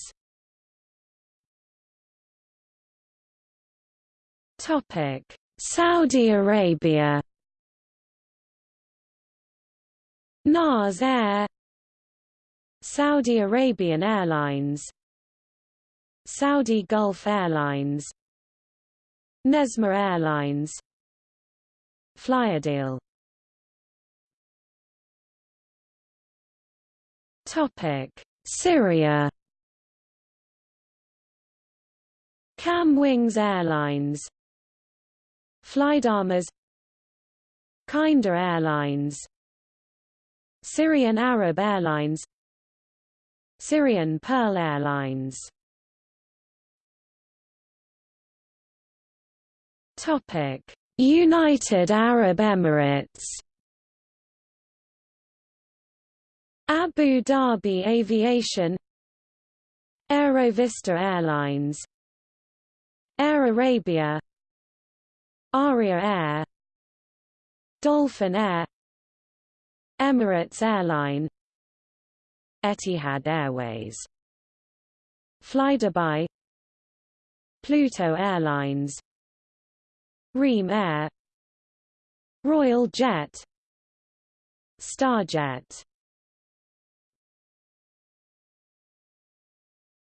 Topic. Saudi Arabia. NAS Air. Saudi Arabian Airlines. Saudi Gulf Airlines. Nesma Airlines. Flyadeal Topic. Syria. Cham Wings Airlines Flydamas Kinda Airlines Syrian Arab Airlines Syrian Pearl Airlines Topic: United Arab Emirates. Abu Dhabi Aviation Aerovista Airlines Air Arabia Aria Air Dolphin Air Emirates Airline Etihad Airways Flydubai Pluto Airlines Reem Air Royal Jet Starjet.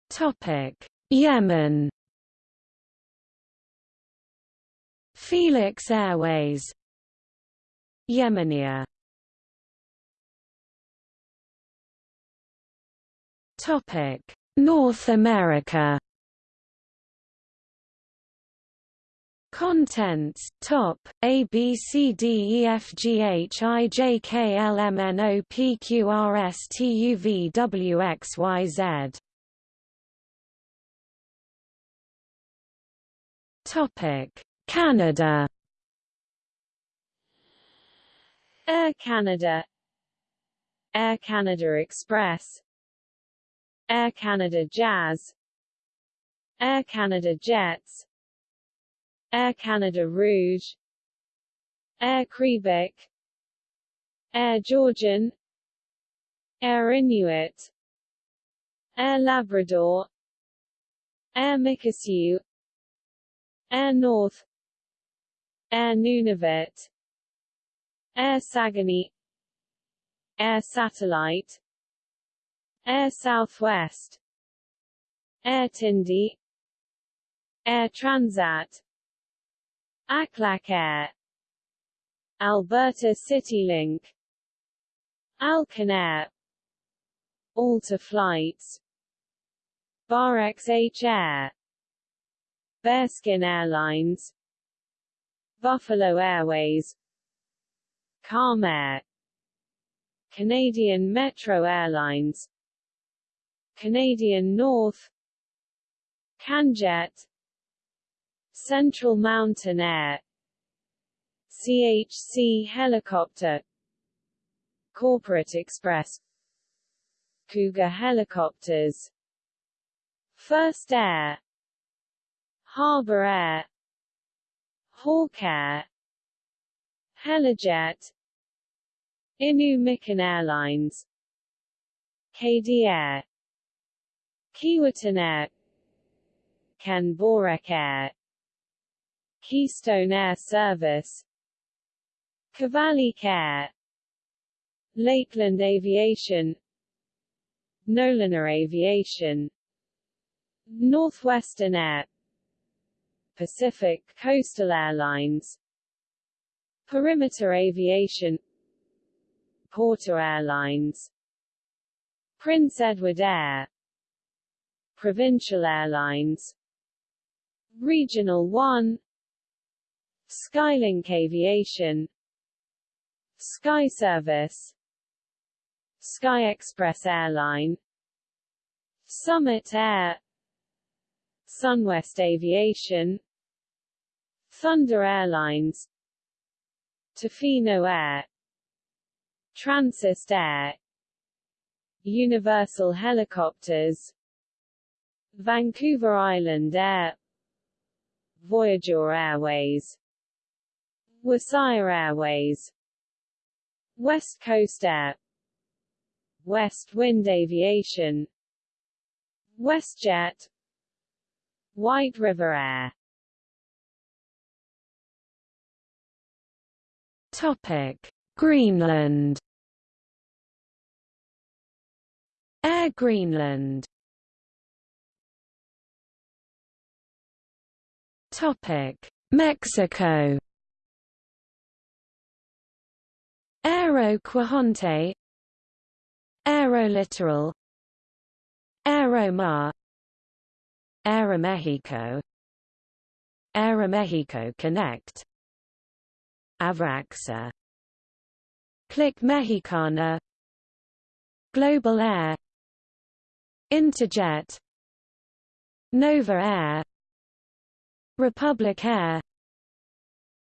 Topic Yemen Felix Airways. Yemenia. Topic. North America. Contents top A B C D E F G H I J K L M N O P Q R S T U V W X Y Z. Topic Canada. Air Canada. Air Canada Express. Air Canada Jazz. Air Canada Jets. Air Canada Rouge. Air Quebec. Air Georgian. Air Inuit. Air Labrador. Air Mikisew Air North Air Nunavut. Air Saguenay Air Satellite. Air Southwest. Air Tindi Air Transat. Aklak Air. Alberta CityLink. Alcan Air. Alta Flights. BarXH Air. Bearskin Airlines Buffalo Airways Calm Air Canadian Metro Airlines Canadian North CanJet Central Mountain Air CHC Helicopter Corporate Express Cougar Helicopters First Air Harbour Air Hawk Air Helijet Inu Mikan Airlines. KD Air. Keewatin Air. Air. Keystone Air Service. Kavalik Care Lakeland Aviation. Nolinor Aviation. Northwestern Air Pacific Coastal Airlines Perimeter Aviation Porter Airlines Prince Edward Air Provincial Airlines Regional One Skylink Aviation Sky Service Sky Express Airline Summit Air Sunwest Aviation Thunder Airlines Tofino Air Transist Air Universal Helicopters Vancouver Island Air Voyager Airways Wasaya Airways West Coast Air West Wind Aviation WestJet White River Air Topic: Greenland. Air Greenland. Topic: Mexico. Aero Quajonte Aerolitoral Aeromar. Aeromexico. Aeromexico Connect Avraxa Click Mexicana. Global Air. Interjet. Nova Air. Republic Air.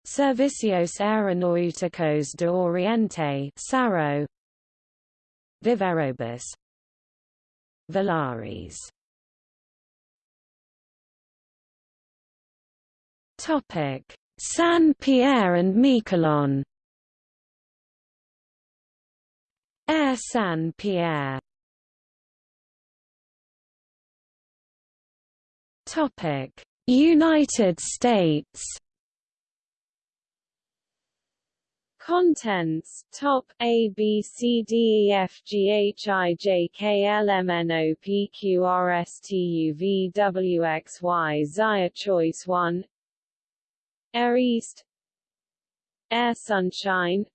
Servicios Aeronáuticos de Oriente SARO. VivaAerobus Volaris Topic San Pierre and Miquelon. Air San Pierre. Topic. United States. Contents Top A B C D E F G H I J K L M N O P Q R S T U V W X Y Zia Choice 1 Air East Air Sunshine.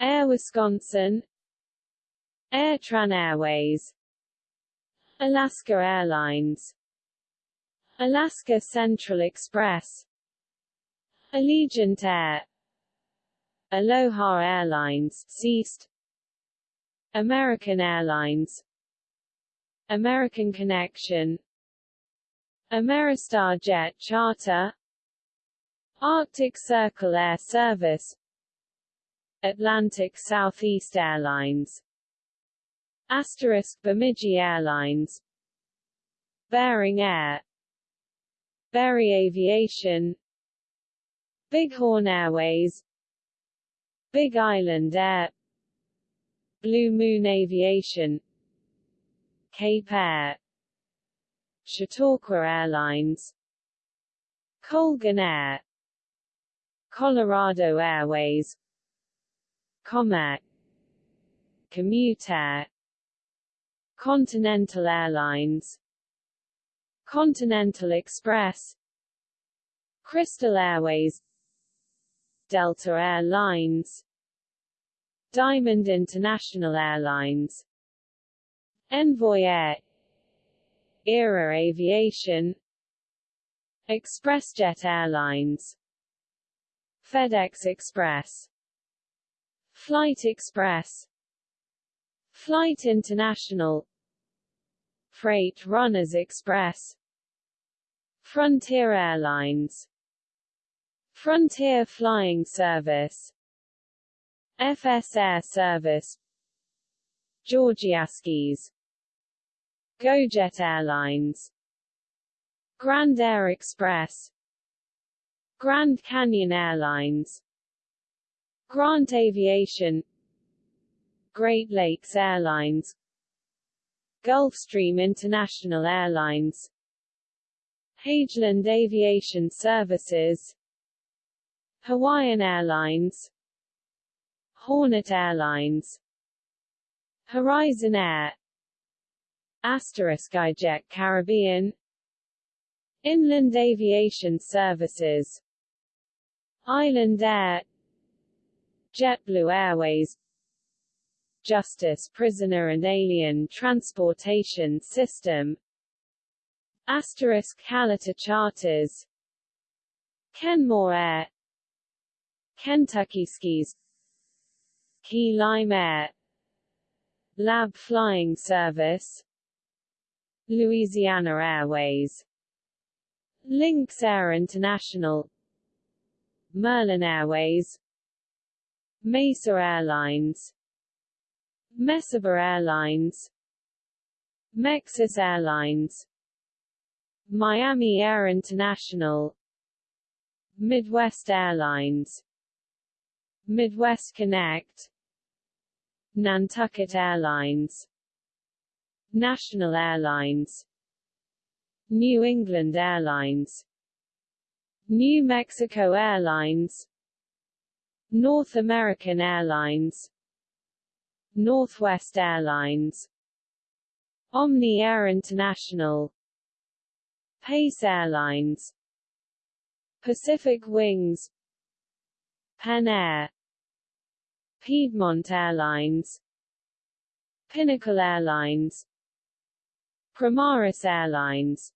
Air Wisconsin. AirTran Airways. Alaska Airlines. Alaska Central Express. Allegiant Air. Aloha Airlines ceased American Airlines. American Connection. Ameristar Jet Charter Arctic Circle Air Service Atlantic Southeast Airlines Asterisk Bemidji Airlines Bering Air Berry Aviation Bighorn Airways Big Island Air Blue Moon Aviation Cape Air Chautauqua Airlines Colgan Air Colorado Airways. Comair Commutair Continental Airlines. Continental Express. Crystal Airways. Delta Air Lines Diamond International Airlines. Envoy Air. Era Aviation. ExpressJet Airlines FedEx Express Flight Express Flight International Freight Runners Express Frontier Airlines Frontier Flying Service FS Air Service Georgia Skies GoJet Airlines Grand Air Express Grand Canyon Airlines Grant Aviation Great Lakes Airlines Gulfstream International Airlines Hageland Aviation Services Hawaiian Airlines Hornet Airlines Horizon Air Asterisk Jet Caribbean Inland Aviation Services Island Air JetBlue Airways Justice Prisoner and Alien Transportation System Asterisk Kalitta Charters Kenmore Air Kentucky Skies Key Lime Air Lab Flying Service Louisiana Airways Lynx Air International Merlin Airways Mesa Airlines Mesaba Airlines Mexus Airlines Miami Air International Midwest Airlines Midwest Connect Nantucket Airlines National Airlines New England Airlines New Mexico Airlines. North American Airlines. Northwest Airlines. Omni Air International. Pace Airlines. Pacific Wings. Pan Air. Piedmont Airlines. Pinnacle Airlines. Primaris Airlines.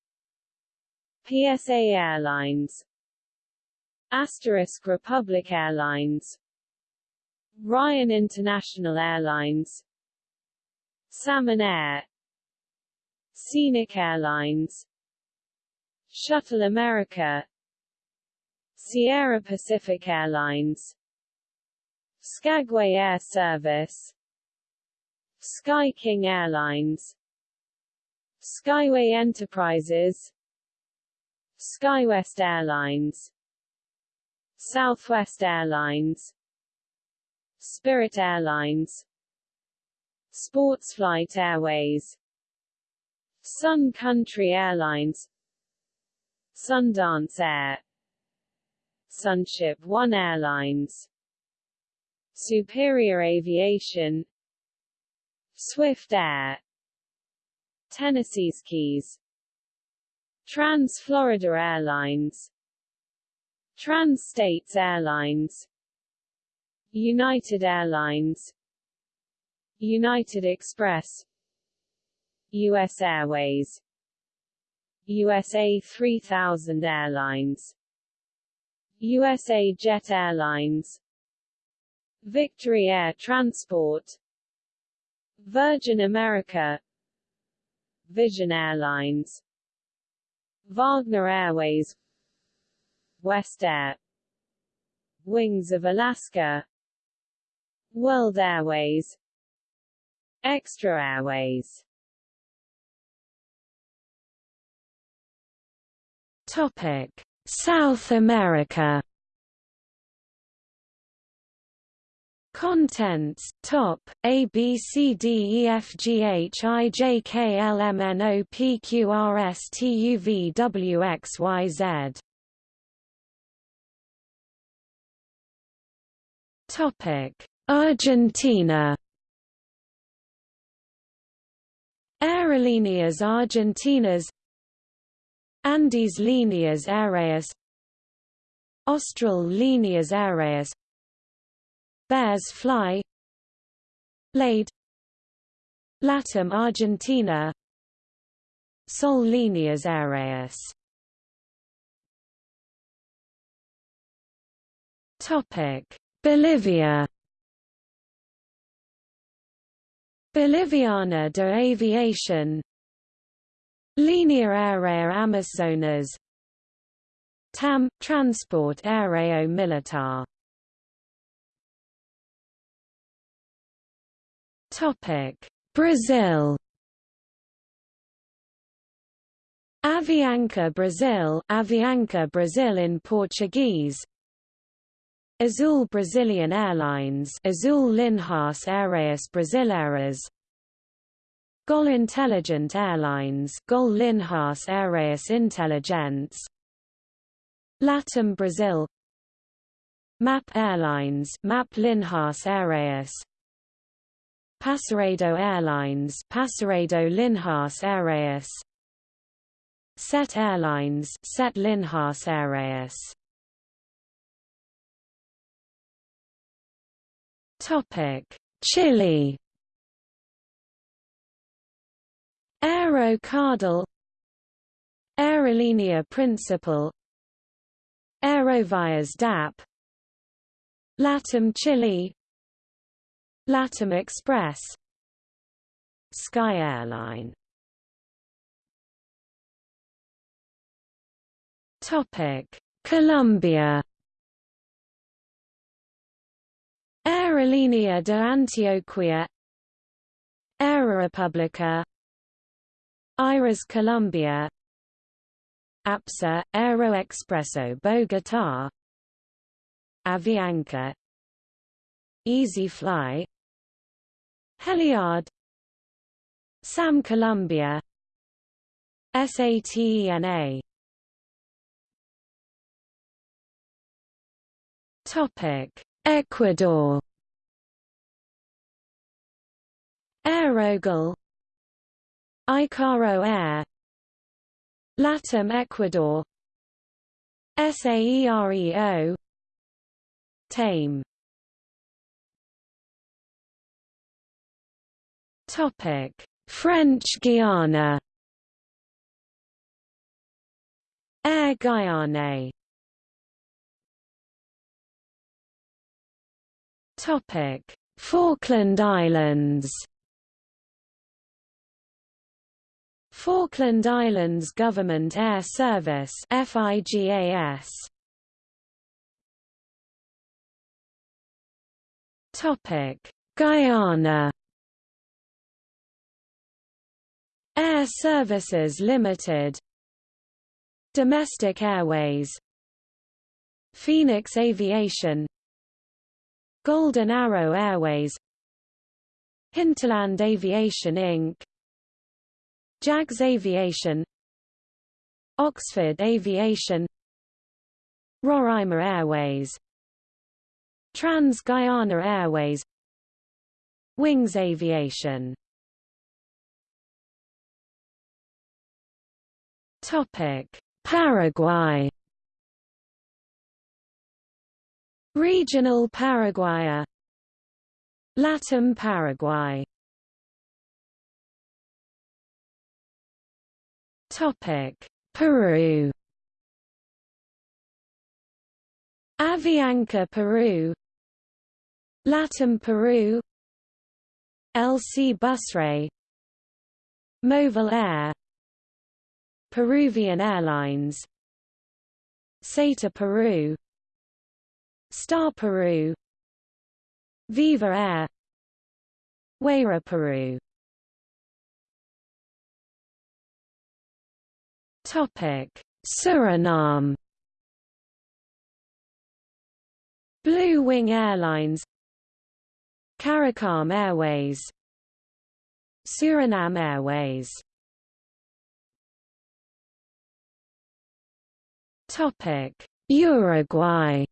PSA Airlines Asterisk Republic Airlines. Ryan International Airlines. Salmon Air. Scenic Airlines. Shuttle America. Sierra Pacific Airlines. Skagway Air Service. Sky King Airlines. Skyway Enterprises. SkyWest Airlines Southwest Airlines Spirit Airlines Sportsflight Airways Sun Country Airlines Sundance Air Sunship One Airlines Superior Aviation Swift Air Tennessee Skies Trans-Florida Airlines Trans-States Airlines United Airlines United Express U.S. Airways USA 3000 Airlines USA Jet Airlines Victory Air Transport Virgin America Vision Airlines Wagner Airways West Air. Wings of Alaska. World Airways. Xtra Airways. Topic. South America. Contents. Top. A B C D E F G H I J K L M N O P Q R S T U V W X Y Z Topic. Argentina Aerolíneas Argentinas Andes Líneas Aéreas Austral Líneas Aéreas Bears fly Blade Latam Argentina Sol Líneas Aéreas Topic Bolivia. Boliviana de Aviación Línea Aérea Amazonas. TAM – Transport Aéreo Militar. Brazil. Avianca Brazil Avianca Brazil in Portuguese Azul Brazilian Airlines Azul Linhas Aéreas Brasileiras. GOL Intelligent Airlines GOL Linhas Aéreas Inteligentes. LATAM Brazil. MAP Airlines MAP Linhas Aéreas. Passaredo Airlines Passaredo Linhas Aéreas. SET Airlines SET Linhas Aéreas Topic. Chile Aero Cardal Aerolínea Principal Aerovias DAP LATAM Chile LATAM Express. Sky Airline. Topic. Colombia Aerolínea de Antioquia. Aerorepublica Iris Colombia. APSA, Aeroexpreso Bogotá. Avianca. EasyFly Heliard. SAM Colombia. SATENA Topic Ecuador. AeroGal Icaro Air. Latam Ecuador. SAEREO Tame. Topic. French Guiana. Air Guyane Topic. Falkland Islands. Falkland Islands Government Air Service FIGAS Topic. Guyana. Air Services Limited. Domestic Airways. Phoenix Aviation Golden Arrow Airways Hinterland Aviation Inc. Jags Aviation Oxford Aviation Roraima Airways Trans-Guyana Airways Wings Aviation Topic: Paraguay Regional Paraguay. Latam Paraguay. Topic: Peru. Avianca Peru. Latam Peru. LC Busre Movil Air. Peruvian Airlines. SATA Peru Star Peru. Viva Air. Wayra Peru. Topic: Suriname. Blue Wing Airlines, CARICOM Airways, Suriname Airways. Topic: Uruguay.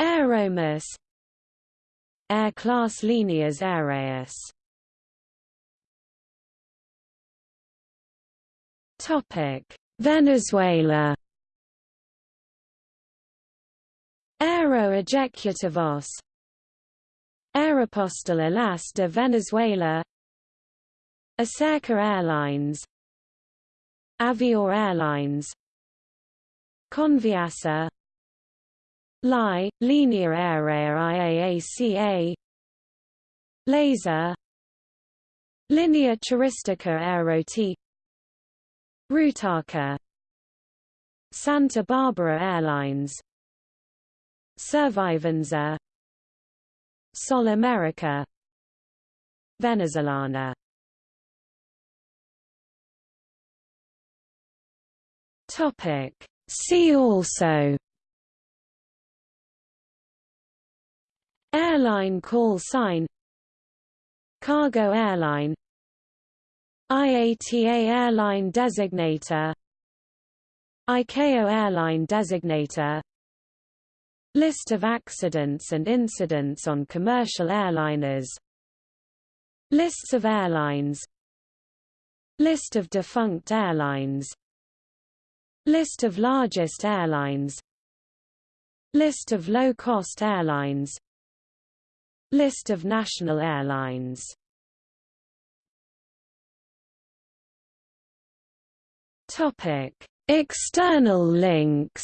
Aeromus. Air Class Líneas Aéreas Topic: Venezuela. Aero Ejecutivos Aeropostal Alas de Venezuela. Aserca Airlines. Avior Airlines. Conviasa LI, Linea Aérea IAACA Laser Linea Turistica Aerotuy. Rutaca Santa Barbara Airlines. Servivenza Sol America. Venezolana. Topic. See also Airline call sign Cargo airline IATA Airline Designator ICAO Airline Designator List of accidents and incidents on commercial airliners Lists of airlines List of defunct airlines List of largest airlines List of low-cost airlines List of national airlines. External links.